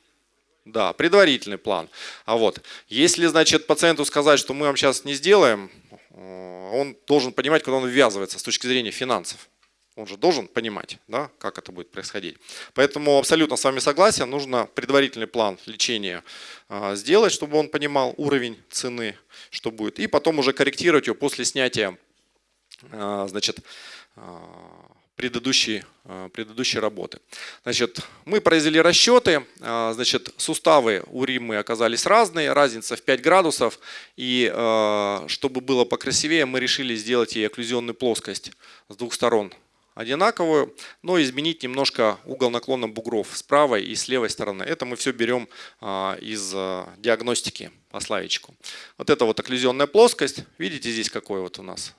Да, предварительный план. А вот, если, значит, пациенту сказать, что мы вам сейчас не сделаем, э, он должен понимать, куда он ввязывается с точки зрения финансов. Он же должен понимать, да, как это будет происходить. Поэтому абсолютно с вами согласен, нужно предварительный план лечения э, сделать, чтобы он понимал уровень цены, что будет, и потом уже корректировать его после снятия э, значит, предыдущей, э, предыдущей работы. Значит, мы произвели расчеты, э, значит, суставы у Риммы оказались разные, разница в 5 градусов, и э, чтобы было покрасивее, мы решили сделать ей окклюзионную плоскость с двух сторон одинаковую, но изменить немножко угол наклона бугров с правой и с левой стороны. Это мы все берем из диагностики по славичку. Вот это вот окклюзионная плоскость. Видите здесь какой вот у нас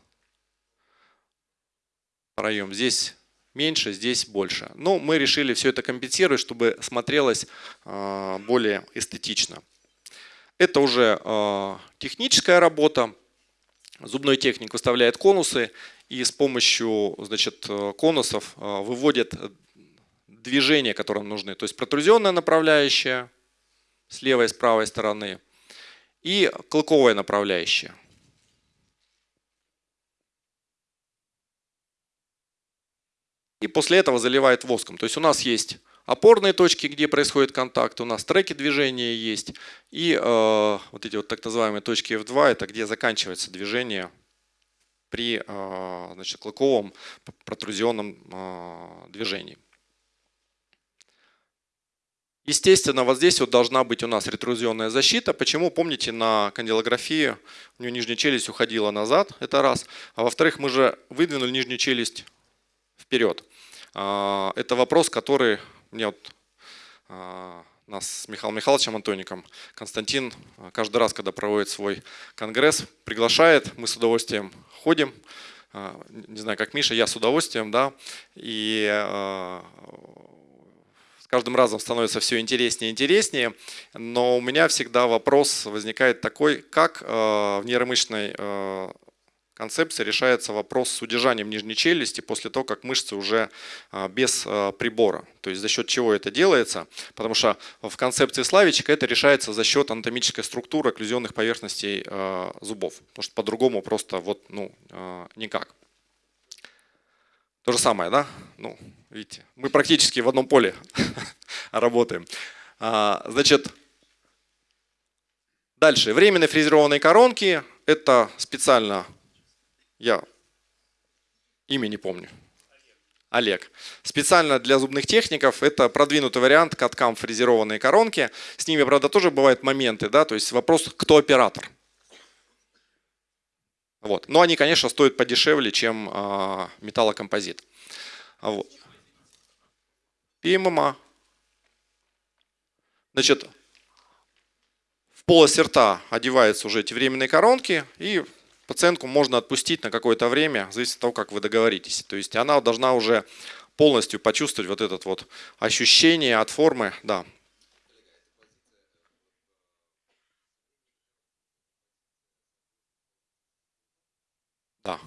проем. Здесь меньше, здесь больше. Но мы решили все это компенсировать, чтобы смотрелось а, более эстетично. Это уже а, техническая работа. Зубной техник выставляет конусы и с помощью значит, конусов а, выводит движения, которые нужны. То есть протрузионная направляющая с левой и с правой стороны и клыковая направляющая. И после этого заливает воском. То есть у нас есть опорные точки, где происходит контакт, у нас треки движения есть, и э, вот эти вот так называемые точки F2, это где заканчивается движение при э, значит, клыковом протрузионном э, движении. Естественно, вот здесь вот должна быть у нас ретрузионная защита. Почему? Помните, на кандилографии у нее нижняя челюсть уходила назад, это раз. А во-вторых, мы же выдвинули нижнюю челюсть вперед. А, это вопрос, который мне вот а, нас с Михаилом Михайловичем Антоником Константин а, каждый раз, когда проводит свой конгресс, приглашает, мы с удовольствием ходим, не знаю, как Миша, я с удовольствием, да, и с каждым разом становится все интереснее и интереснее, но у меня всегда вопрос возникает такой, как в нейромышечной концепции решается вопрос с удержанием нижней челюсти после того, как мышцы уже а, без а, прибора. То есть за счет чего это делается? Потому что в концепции Славичика это решается за счет анатомической структуры окклюзионных поверхностей а, зубов. Потому что по-другому просто вот, ну, никак. То же самое, да? Ну, видите, мы практически в одном поле [laughs] работаем. Значит, дальше. Временные фрезерованные коронки. Это специально я имя не помню. Олег. Специально для зубных техников это продвинутый вариант каткам фрезерованные коронки. С ними, правда, тоже бывают моменты, да, то есть вопрос, кто оператор. Вот. Но они, конечно, стоят подешевле, чем а, металлокомпозит. Вот. И ММА. Значит, в полость рта одеваются уже эти временные коронки, и пациентку можно отпустить на какое-то время, зависит от того, как вы договоритесь. То есть она должна уже полностью почувствовать вот это вот ощущение от формы. Да. Да.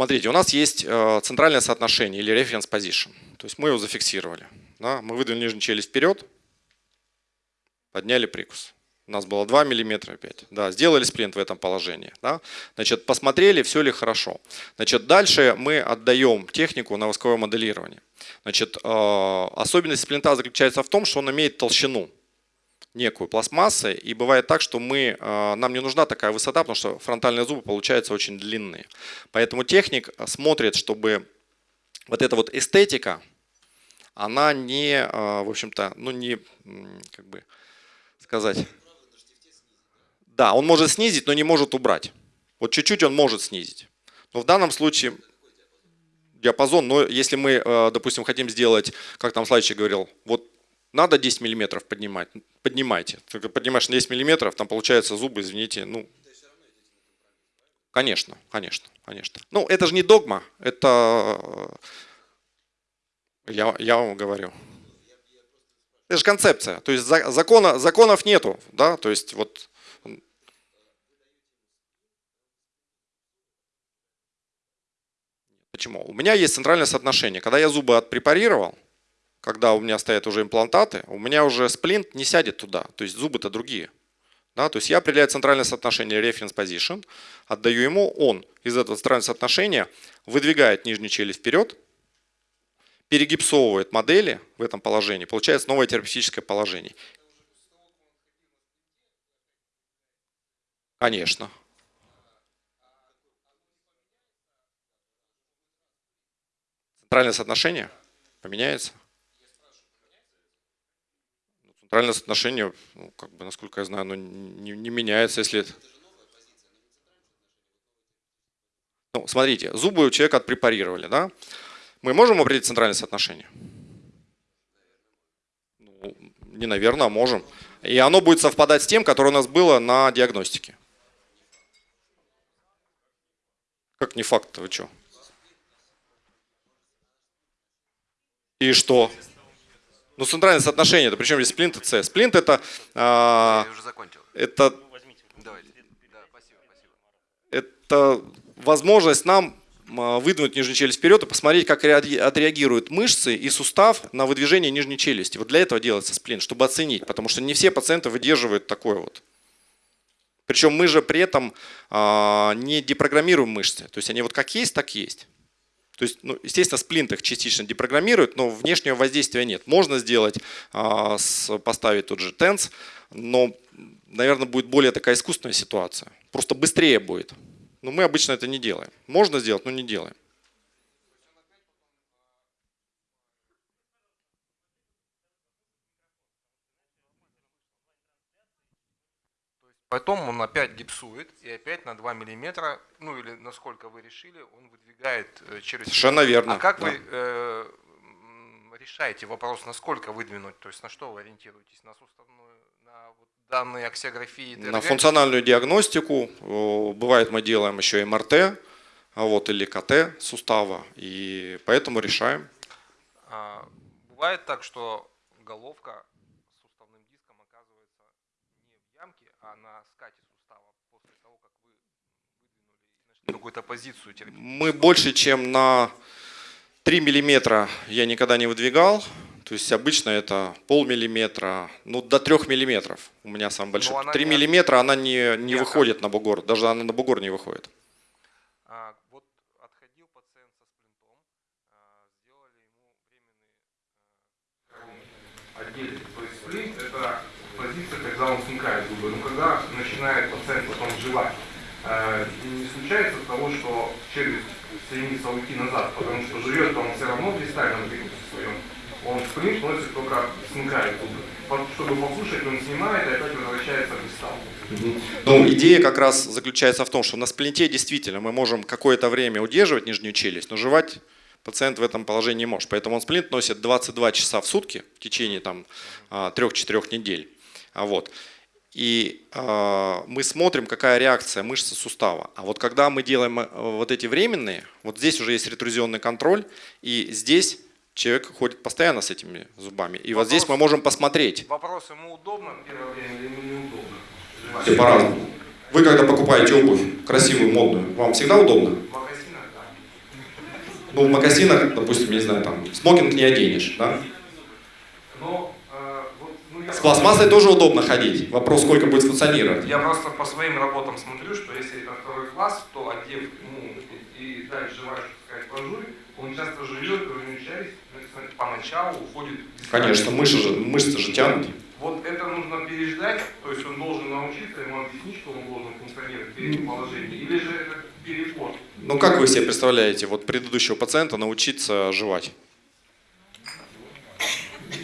Смотрите, у нас есть э, центральное соотношение или reference position. То есть мы его зафиксировали. Да? Мы выдвинули нижнюю челюсть вперед, подняли прикус. У нас было 2 мм опять. Да, сделали сплинт в этом положении. Да? Значит, посмотрели, все ли хорошо. Значит, дальше мы отдаем технику на восковое моделирование. Значит, э, особенность сплинта заключается в том, что он имеет толщину некую пластмассы, и бывает так, что мы, а, нам не нужна такая высота, потому что фронтальные зубы получаются очень длинные. Поэтому техник смотрит, чтобы вот эта вот эстетика, она не, а, в общем-то, ну не, как бы сказать, да, он может снизить, но не может убрать. Вот чуть-чуть он может снизить. Но в данном случае диапазон, но если мы, а, допустим, хотим сделать, как там Слайчик говорил, вот надо 10 миллиметров поднимать, поднимайте. Только поднимаешь на 10 миллиметров, там получается зубы, извините, ну... Конечно, конечно, конечно. Ну, это же не догма, это... Я, я вам говорю. Это же концепция. То есть закона, законов нету, да, то есть вот... Почему? У меня есть центральное соотношение. Когда я зубы отпрепарировал, когда у меня стоят уже имплантаты, у меня уже сплинт не сядет туда, то есть зубы-то другие. Да, то есть я определяю центральное соотношение reference position, отдаю ему, он из этого центрального соотношения выдвигает нижнюю челюсть вперед, перегипсовывает модели в этом положении, получается новое терапевтическое положение. Конечно. Центральное соотношение поменяется? Центральное соотношение, ну, как бы, насколько я знаю, оно не, не меняется, если... Ну, смотрите, зубы у человека отпрепарировали, да? Мы можем определить центральное соотношение? Ну, не наверное, а можем. И оно будет совпадать с тем, которое у нас было на диагностике. Как не факт-то, вы что? И что? Ну, центральное соотношение, это причем здесь сплинт и С. Сплинт это... А, Я уже закончил. Это... Это возможность нам а, выдвинуть нижнюю челюсть вперед и посмотреть, как отреагируют мышцы и сустав на выдвижение нижней челюсти. Вот для этого делается сплинт, чтобы оценить, потому что не все пациенты выдерживают такое вот. Причем мы же при этом а, не депрограммируем мышцы. То есть они вот как есть, так есть. То есть, ну, естественно, сплинт их частично депрограммирует, но внешнего воздействия нет. Можно сделать, а, поставить тот же тенс, но, наверное, будет более такая искусственная ситуация. Просто быстрее будет. Но мы обычно это не делаем. Можно сделать, но не делаем. Потом он опять гипсует и опять на 2 миллиметра, ну или насколько вы решили, он выдвигает э, через... Совершенно верно. А как да. вы э, решаете вопрос, насколько выдвинуть, то есть на что вы ориентируетесь? На суставную, на вот данные аксиографии? ДРГ? На функциональную диагностику. Бывает мы делаем еще МРТ а вот, или КТ сустава, и поэтому решаем. А, бывает так, что головка какую-то позицию? Мы больше, чем на 3 миллиметра я никогда не выдвигал. То есть обычно это полмиллиметра, ну до 3 миллиметров у меня самый большой. 3 не... миллиметра она не, не выходит на бугор, даже она на бугор не выходит. А, вот отходил пациент со сплинтом, а, сделали ему временный а, отдельный. То есть сплинт это позиция, когда он смыкает зубы. Но когда начинает пациент потом жевать, не случается того, что челюсть стремится уйти назад, потому что живет он все равно в дистальном прикусе своем, он сплинт носит только смыкает зубы. Чтобы послушать, он снимает и опять возвращается в дистал. Ну, идея как раз заключается в том, что на сплинте действительно мы можем какое-то время удерживать нижнюю челюсть, но жевать пациент в этом положении не может. Поэтому он сплинт носит 22 часа в сутки в течение там 3-4 а, недель. А вот. И э, мы смотрим, какая реакция мышцы сустава. А вот когда мы делаем э, вот эти временные, вот здесь уже есть ретрузионный контроль, и здесь человек ходит постоянно с этими зубами. И Вопрос, вот здесь мы можем посмотреть. Вопрос, ему удобно первое время или ему неудобно? Все по-разному. Вы когда покупаете обувь красивую, модную, вам всегда удобно? В магазинах, да. Ну, в магазинах, допустим, не знаю, там, смокинг не оденешь, да? Но с пластмассой тоже удобно ходить. Вопрос, сколько будет функционировать. Я просто по своим работам смотрю, что если это второй класс, то одев ему и дальше желаешь, сказать, пожуй, он часто живет, часть поначалу уходит... Конечно, мышцы же, мышцы же тянут. Вот это нужно переждать, то есть он должен научиться, ему объяснить, что он должен функционировать в этим положении, или же это переход. Ну как вы себе представляете, вот предыдущего пациента научиться жевать?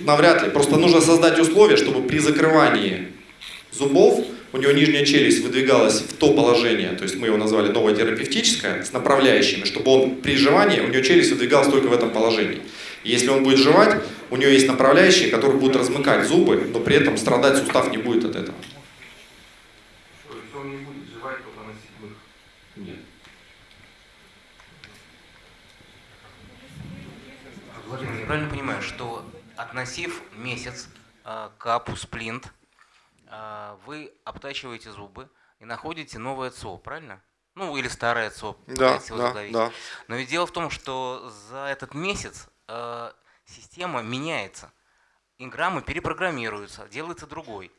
Навряд ли. Просто нужно создать условия, чтобы при закрывании зубов у него нижняя челюсть выдвигалась в то положение, то есть мы его назвали новое терапевтическое, с направляющими, чтобы он при жевании, у него челюсть выдвигалась только в этом положении. И если он будет жевать, у него есть направляющие, которые будут размыкать зубы, но при этом страдать сустав не будет от этого. То есть он не будет жевать, только носить Нет. Владимир, я правильно понимаю, что относив месяц э, к апусплинт, э, вы обтачиваете зубы и находите новое ЦО, правильно? Ну, или старое ЦО, да, да, да. Но ведь дело в том, что за этот месяц э, система меняется. Инграммы перепрограммируются, делается другой.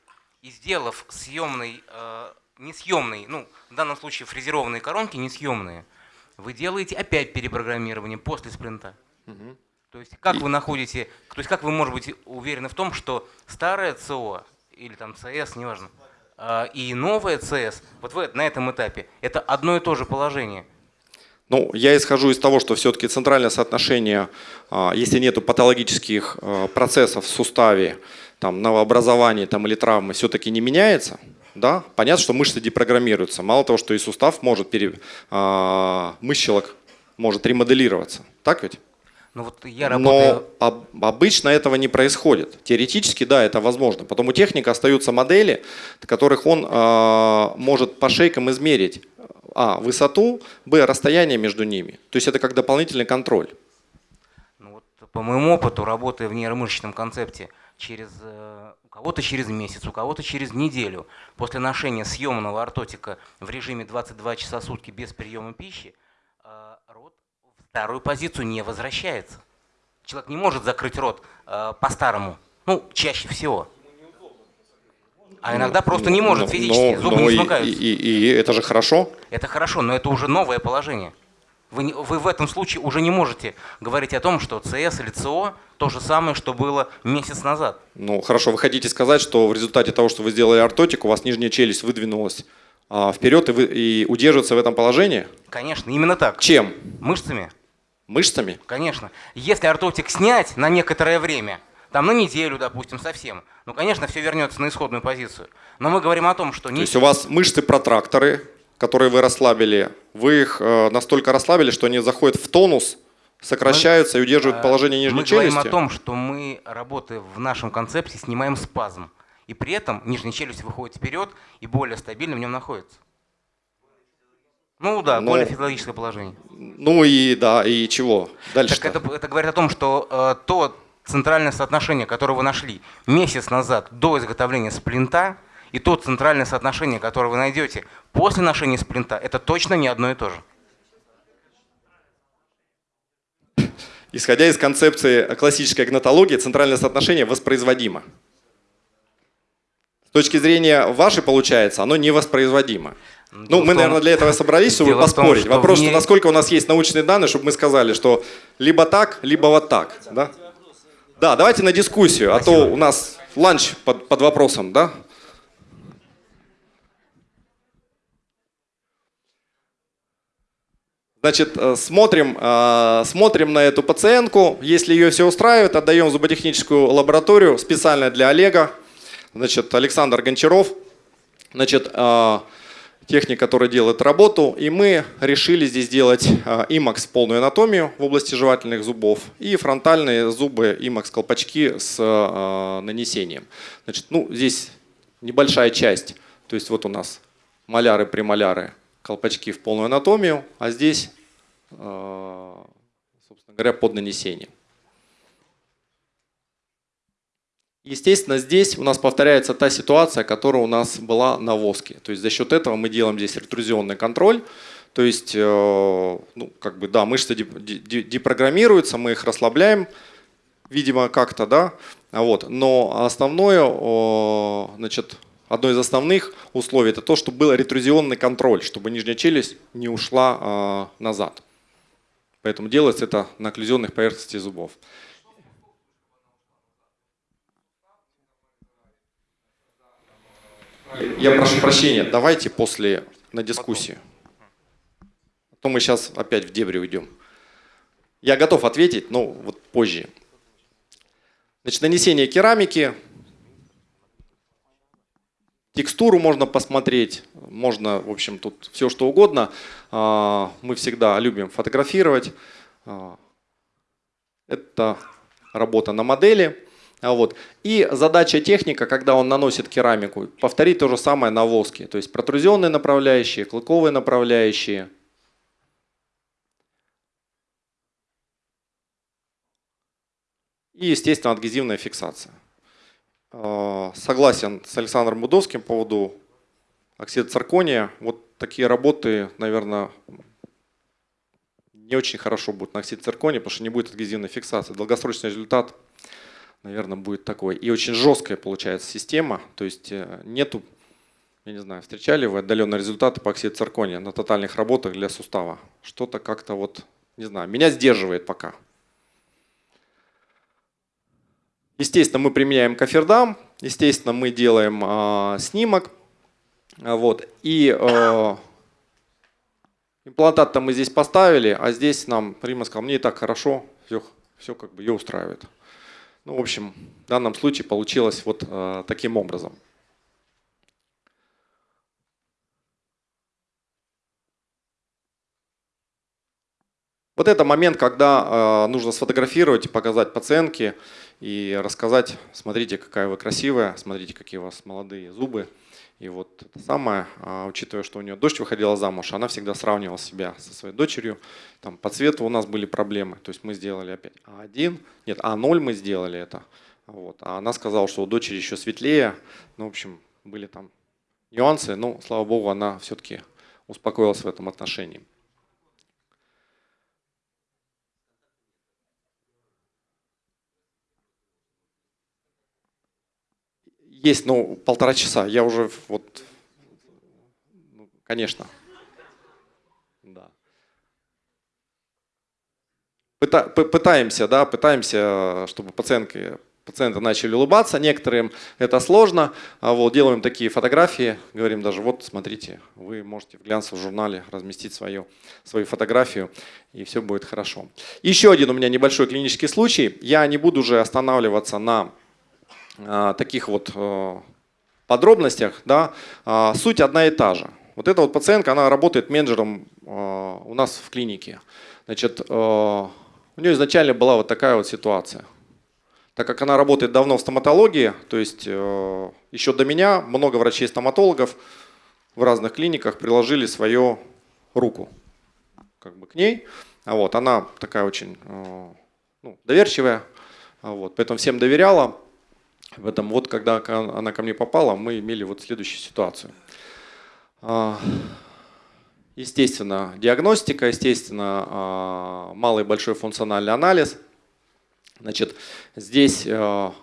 И сделав съемный, э, несъемный, ну, в данном случае фрезерованные коронки несъемные, вы делаете опять перепрограммирование после спринта. Угу. То есть как вы находите, то есть как вы можете быть уверены в том, что старое ЦО или там ЦС, неважно, а, и новое ЦС, вот вы на этом этапе, это одно и то же положение? Ну, я исхожу из того, что все-таки центральное соотношение, а, если нет патологических а, процессов в суставе, там, новообразования там, или травмы, все-таки не меняется. Да? Понятно, что мышцы депрограммируются. Мало того, что и сустав может, пере, мышцелок может ремоделироваться. Так ведь? Ну, вот я работаю... Но об, обычно этого не происходит. Теоретически, да, это возможно. Потом у техника остаются модели, которых он э, может по шейкам измерить а. высоту, б. расстояние между ними. То есть это как дополнительный контроль. Ну, вот, по моему опыту, работая в нейромышечном концепте, через, э, у кого-то через месяц, у кого-то через неделю, после ношения съемного ортотика в режиме 22 часа в сутки без приема пищи, вторую позицию не возвращается. Человек не может закрыть рот э, по-старому, ну, чаще всего. А иногда ну, просто не может физически, но, зубы но не смыкаются. И, и, и это же хорошо? Это хорошо, но это уже новое положение. Вы, вы в этом случае уже не можете говорить о том, что ЦС или ЦО то же самое, что было месяц назад. Ну хорошо, вы хотите сказать, что в результате того, что вы сделали ортотик, у вас нижняя челюсть выдвинулась а, вперед и, вы, и удерживается в этом положении? Конечно, именно так. Чем? Мышцами. Мышцами? Конечно. Если ортотик снять на некоторое время, там на неделю, допустим, совсем, ну, конечно, все вернется на исходную позицию. Но мы говорим о том, что... То есть у вас мышцы-протракторы, которые вы расслабили, вы их э, настолько расслабили, что они заходят в тонус, сокращаются мы, и удерживают э, положение нижней мы челюсти? Мы говорим о том, что мы, работая в нашем концепте, снимаем спазм. И при этом нижняя челюсть выходит вперед и более стабильно в нем находится. Ну да, Но, более физиологическое положение. Ну и да, и чего? Дальше. Так это, это говорит о том, что э, то центральное соотношение, которое вы нашли месяц назад до изготовления сплинта, и то центральное соотношение, которое вы найдете после ношения сплинта, это точно не одно и то же. Исходя из концепции классической гнатологии, центральное соотношение воспроизводимо. С точки зрения вашей, получается, оно невоспроизводимо. Ну, мы, наверное, для этого собрались, чтобы поспорить. Том, Вопрос, насколько у нас есть научные данные, чтобы мы сказали, что либо так, либо вот так. Да, да давайте на дискуссию, Спасибо. а то у нас ланч под, под вопросом, да? Значит, э, смотрим, э, смотрим на эту пациентку. Если ее все устраивает, отдаем в зуботехническую лабораторию специально для Олега. Значит, Александр Гончаров. Значит, э, техник, который делает работу. И мы решили здесь делать IMAX полную анатомию в области жевательных зубов и фронтальные зубы IMAX колпачки с нанесением. Значит, ну, здесь небольшая часть. То есть вот у нас маляры, премоляры, колпачки в полную анатомию, а здесь, э, собственно говоря, под нанесение. Естественно, здесь у нас повторяется та ситуация, которая у нас была на воске. То есть за счет этого мы делаем здесь ретрузионный контроль. То есть, э, ну, как бы, да, мышцы депрограммируются, мы их расслабляем, видимо, как-то, да, вот. Но основное, значит, Одно из основных условий это то, чтобы был ретрузионный контроль, чтобы нижняя челюсть не ушла э, назад. Поэтому делается это на окклюзионных поверхностях зубов. Я прошу прощения, давайте после на дискуссию. А то мы сейчас опять в дебри уйдем. Я готов ответить, но вот позже. Значит, нанесение керамики Текстуру можно посмотреть, можно, в общем, тут все что угодно. А, мы всегда любим фотографировать. А, это работа на модели. А вот. И задача техника, когда он наносит керамику, повторить то же самое на воске. То есть протрузионные направляющие, клыковые направляющие. И, естественно, адгезивная фиксация. Э, согласен с Александром Будовским по поводу оксида циркония. Вот такие работы, наверное, не очень хорошо будут на оксид циркония, потому что не будет адгезивной фиксации. Долгосрочный результат, наверное, будет такой. И очень жесткая получается система, то есть э, нету, я не знаю, встречали вы отдаленные результаты по оксиду циркония на тотальных работах для сустава? Что-то как-то вот, не знаю, меня сдерживает пока. Естественно, мы применяем кофердам, естественно, мы делаем э, снимок. Вот, и э, имплантат-то мы здесь поставили, а здесь нам Рима сказал, мне и так хорошо, все, все как бы ее устраивает. Ну, в общем, в данном случае получилось вот э, таким образом. Вот это момент, когда э, нужно сфотографировать и показать пациентке и рассказать, смотрите, какая вы красивая, смотрите, какие у вас молодые зубы. И вот это самое, э, учитывая, что у нее дочь выходила замуж, она всегда сравнивала себя со своей дочерью. Там по цвету у нас были проблемы, то есть мы сделали опять А1, нет, А0 мы сделали это. Вот. А она сказала, что у дочери еще светлее. Ну, в общем, были там нюансы, но, слава богу, она все-таки успокоилась в этом отношении. Есть, ну, полтора часа. Я уже вот, ну, конечно. Да. Пытаемся, да, пытаемся, чтобы пациентки, пациенты начали улыбаться. Некоторым это сложно. А вот, делаем такие фотографии, говорим даже, вот, смотрите, вы можете в глянцевом журнале разместить свою, свою фотографию, и все будет хорошо. Еще один у меня небольшой клинический случай. Я не буду уже останавливаться на таких вот э, подробностях, да, а, суть одна и та же. Вот эта вот пациентка, она работает менеджером э, у нас в клинике. Значит, у нее изначально была вот такая вот ситуация. Так как она работает давно в стоматологии, то есть еще до меня много врачей-стоматологов в разных клиниках приложили свою руку как бы к ней. А вот, она такая очень ну, доверчивая, а вот, поэтому всем доверяла. В этом вот, когда она ко мне попала, мы имели вот следующую ситуацию. А, естественно, диагностика, естественно, а, малый и большой функциональный анализ. Значит, здесь а,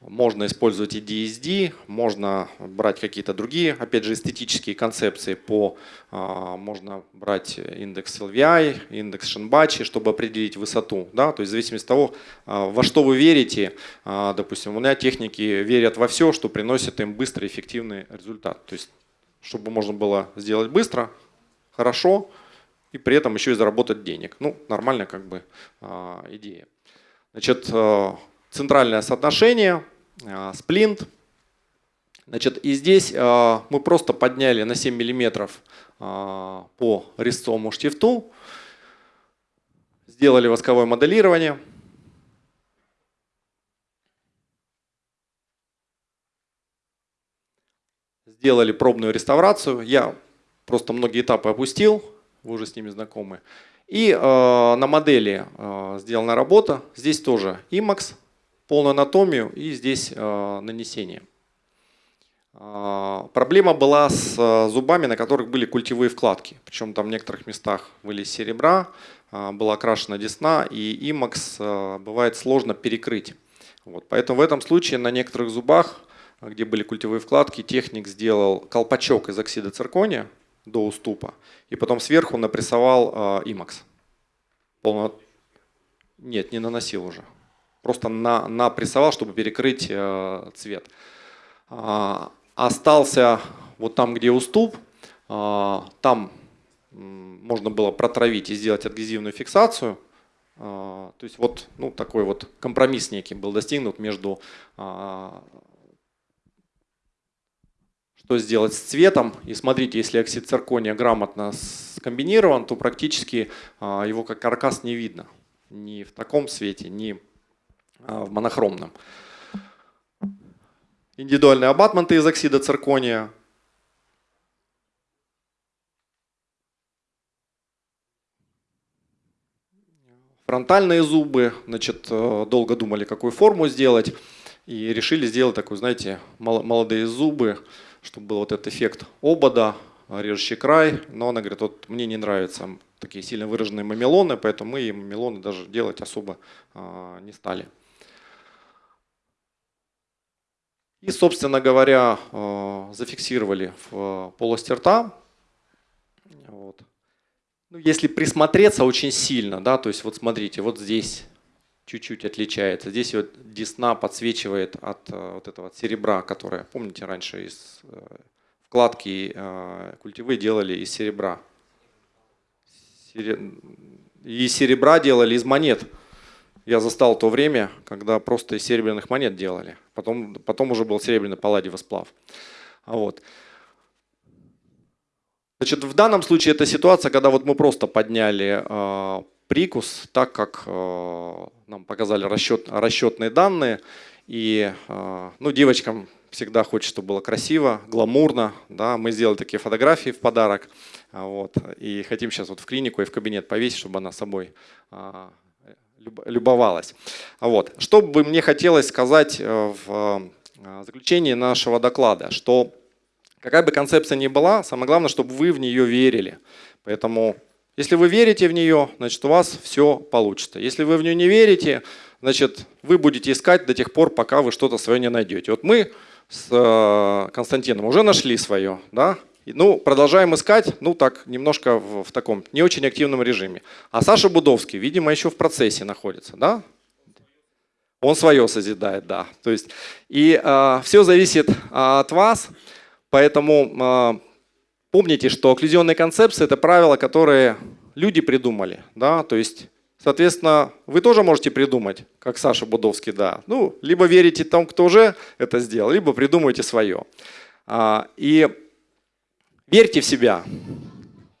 можно использовать и DSD, можно брать какие-то другие, опять же, эстетические концепции по, а, можно брать индекс LVI, индекс Шенбачи, чтобы определить высоту. Да? То есть в зависимости от того, а, во что вы верите, а, допустим, у меня техники верят во все, что приносит им быстрый эффективный результат. То есть чтобы можно было сделать быстро, хорошо и при этом еще и заработать денег. Ну, нормальная как бы идея. Значит, центральное соотношение, э, сплинт. Значит, и здесь э, мы просто подняли на 7 миллиметров по резцовому штифту, сделали восковое моделирование. Сделали пробную реставрацию. Я просто многие этапы опустил, вы уже с ними знакомы. И э, на модели э, сделана работа. Здесь тоже IMAX, полную анатомию и здесь э, нанесение. Э, проблема была с э, зубами, на которых были культевые вкладки. Причем там в некоторых местах были серебра, э, была окрашена десна, и IMAX э, бывает сложно перекрыть. Вот, поэтому в этом случае на некоторых зубах, где были культевые вкладки, техник сделал колпачок из оксида циркония, до уступа. И потом сверху напрессовал имакс. Полно... Нет, не наносил уже. Просто на, напрессовал, чтобы перекрыть э, цвет. А, остался вот там, где уступ. А, там можно было протравить и сделать адгезивную фиксацию. А, то есть вот ну, такой вот компромисс некий был достигнут между что сделать с цветом. И смотрите, если оксид циркония грамотно скомбинирован, то практически его как каркас не видно. Ни в таком свете, ни в монохромном. Индивидуальные абатменты из оксида циркония. Фронтальные зубы, значит, э, долго думали, какую форму сделать. И решили сделать такую, знаете, молодые зубы, чтобы был вот этот эффект обода, режущий край. Но она говорит, вот мне не нравятся такие сильно выраженные мамелоны, поэтому мы и мамелоны даже делать особо а, не стали. И, собственно говоря, а, зафиксировали в полости рта. Вот. Ну, если присмотреться очень сильно, да, то есть вот смотрите, вот здесь чуть-чуть отличается. Здесь вот десна подсвечивает от э, вот этого серебра, которое, помните, раньше из э, вкладки э, культивы делали из серебра. И серебра делали из монет. Я застал то время, когда просто из серебряных монет делали. Потом, потом уже был серебряный палладиевый сплав. Вот. Значит, в данном случае это ситуация, когда вот мы просто подняли прикус, так как э, нам показали расчет, расчетные данные. И э, ну, девочкам всегда хочется, чтобы было красиво, гламурно. Да? Мы сделали такие фотографии в подарок. Вот, и хотим сейчас вот в клинику и в кабинет повесить, чтобы она собой э, любовалась. Вот. Что бы мне хотелось сказать в заключении нашего доклада, что какая бы концепция ни была, самое главное, чтобы вы в нее верили. Поэтому если вы верите в нее, значит у вас все получится. Если вы в нее не верите, значит вы будете искать до тех пор, пока вы что-то свое не найдете. Вот мы с э, Константином уже нашли свое, да? Ну, продолжаем искать, ну так, немножко в, в таком не очень активном режиме. А Саша Будовский, видимо, еще в процессе находится, да? Он свое созидает, да. То есть, и э, все зависит от вас, поэтому э, Помните, что окклюзионные концепции – это правила, которые люди придумали. Да? То есть, соответственно, вы тоже можете придумать, как Саша Будовский, да. Ну, либо верите тому, кто уже это сделал, либо придумайте свое. А, и верьте в себя.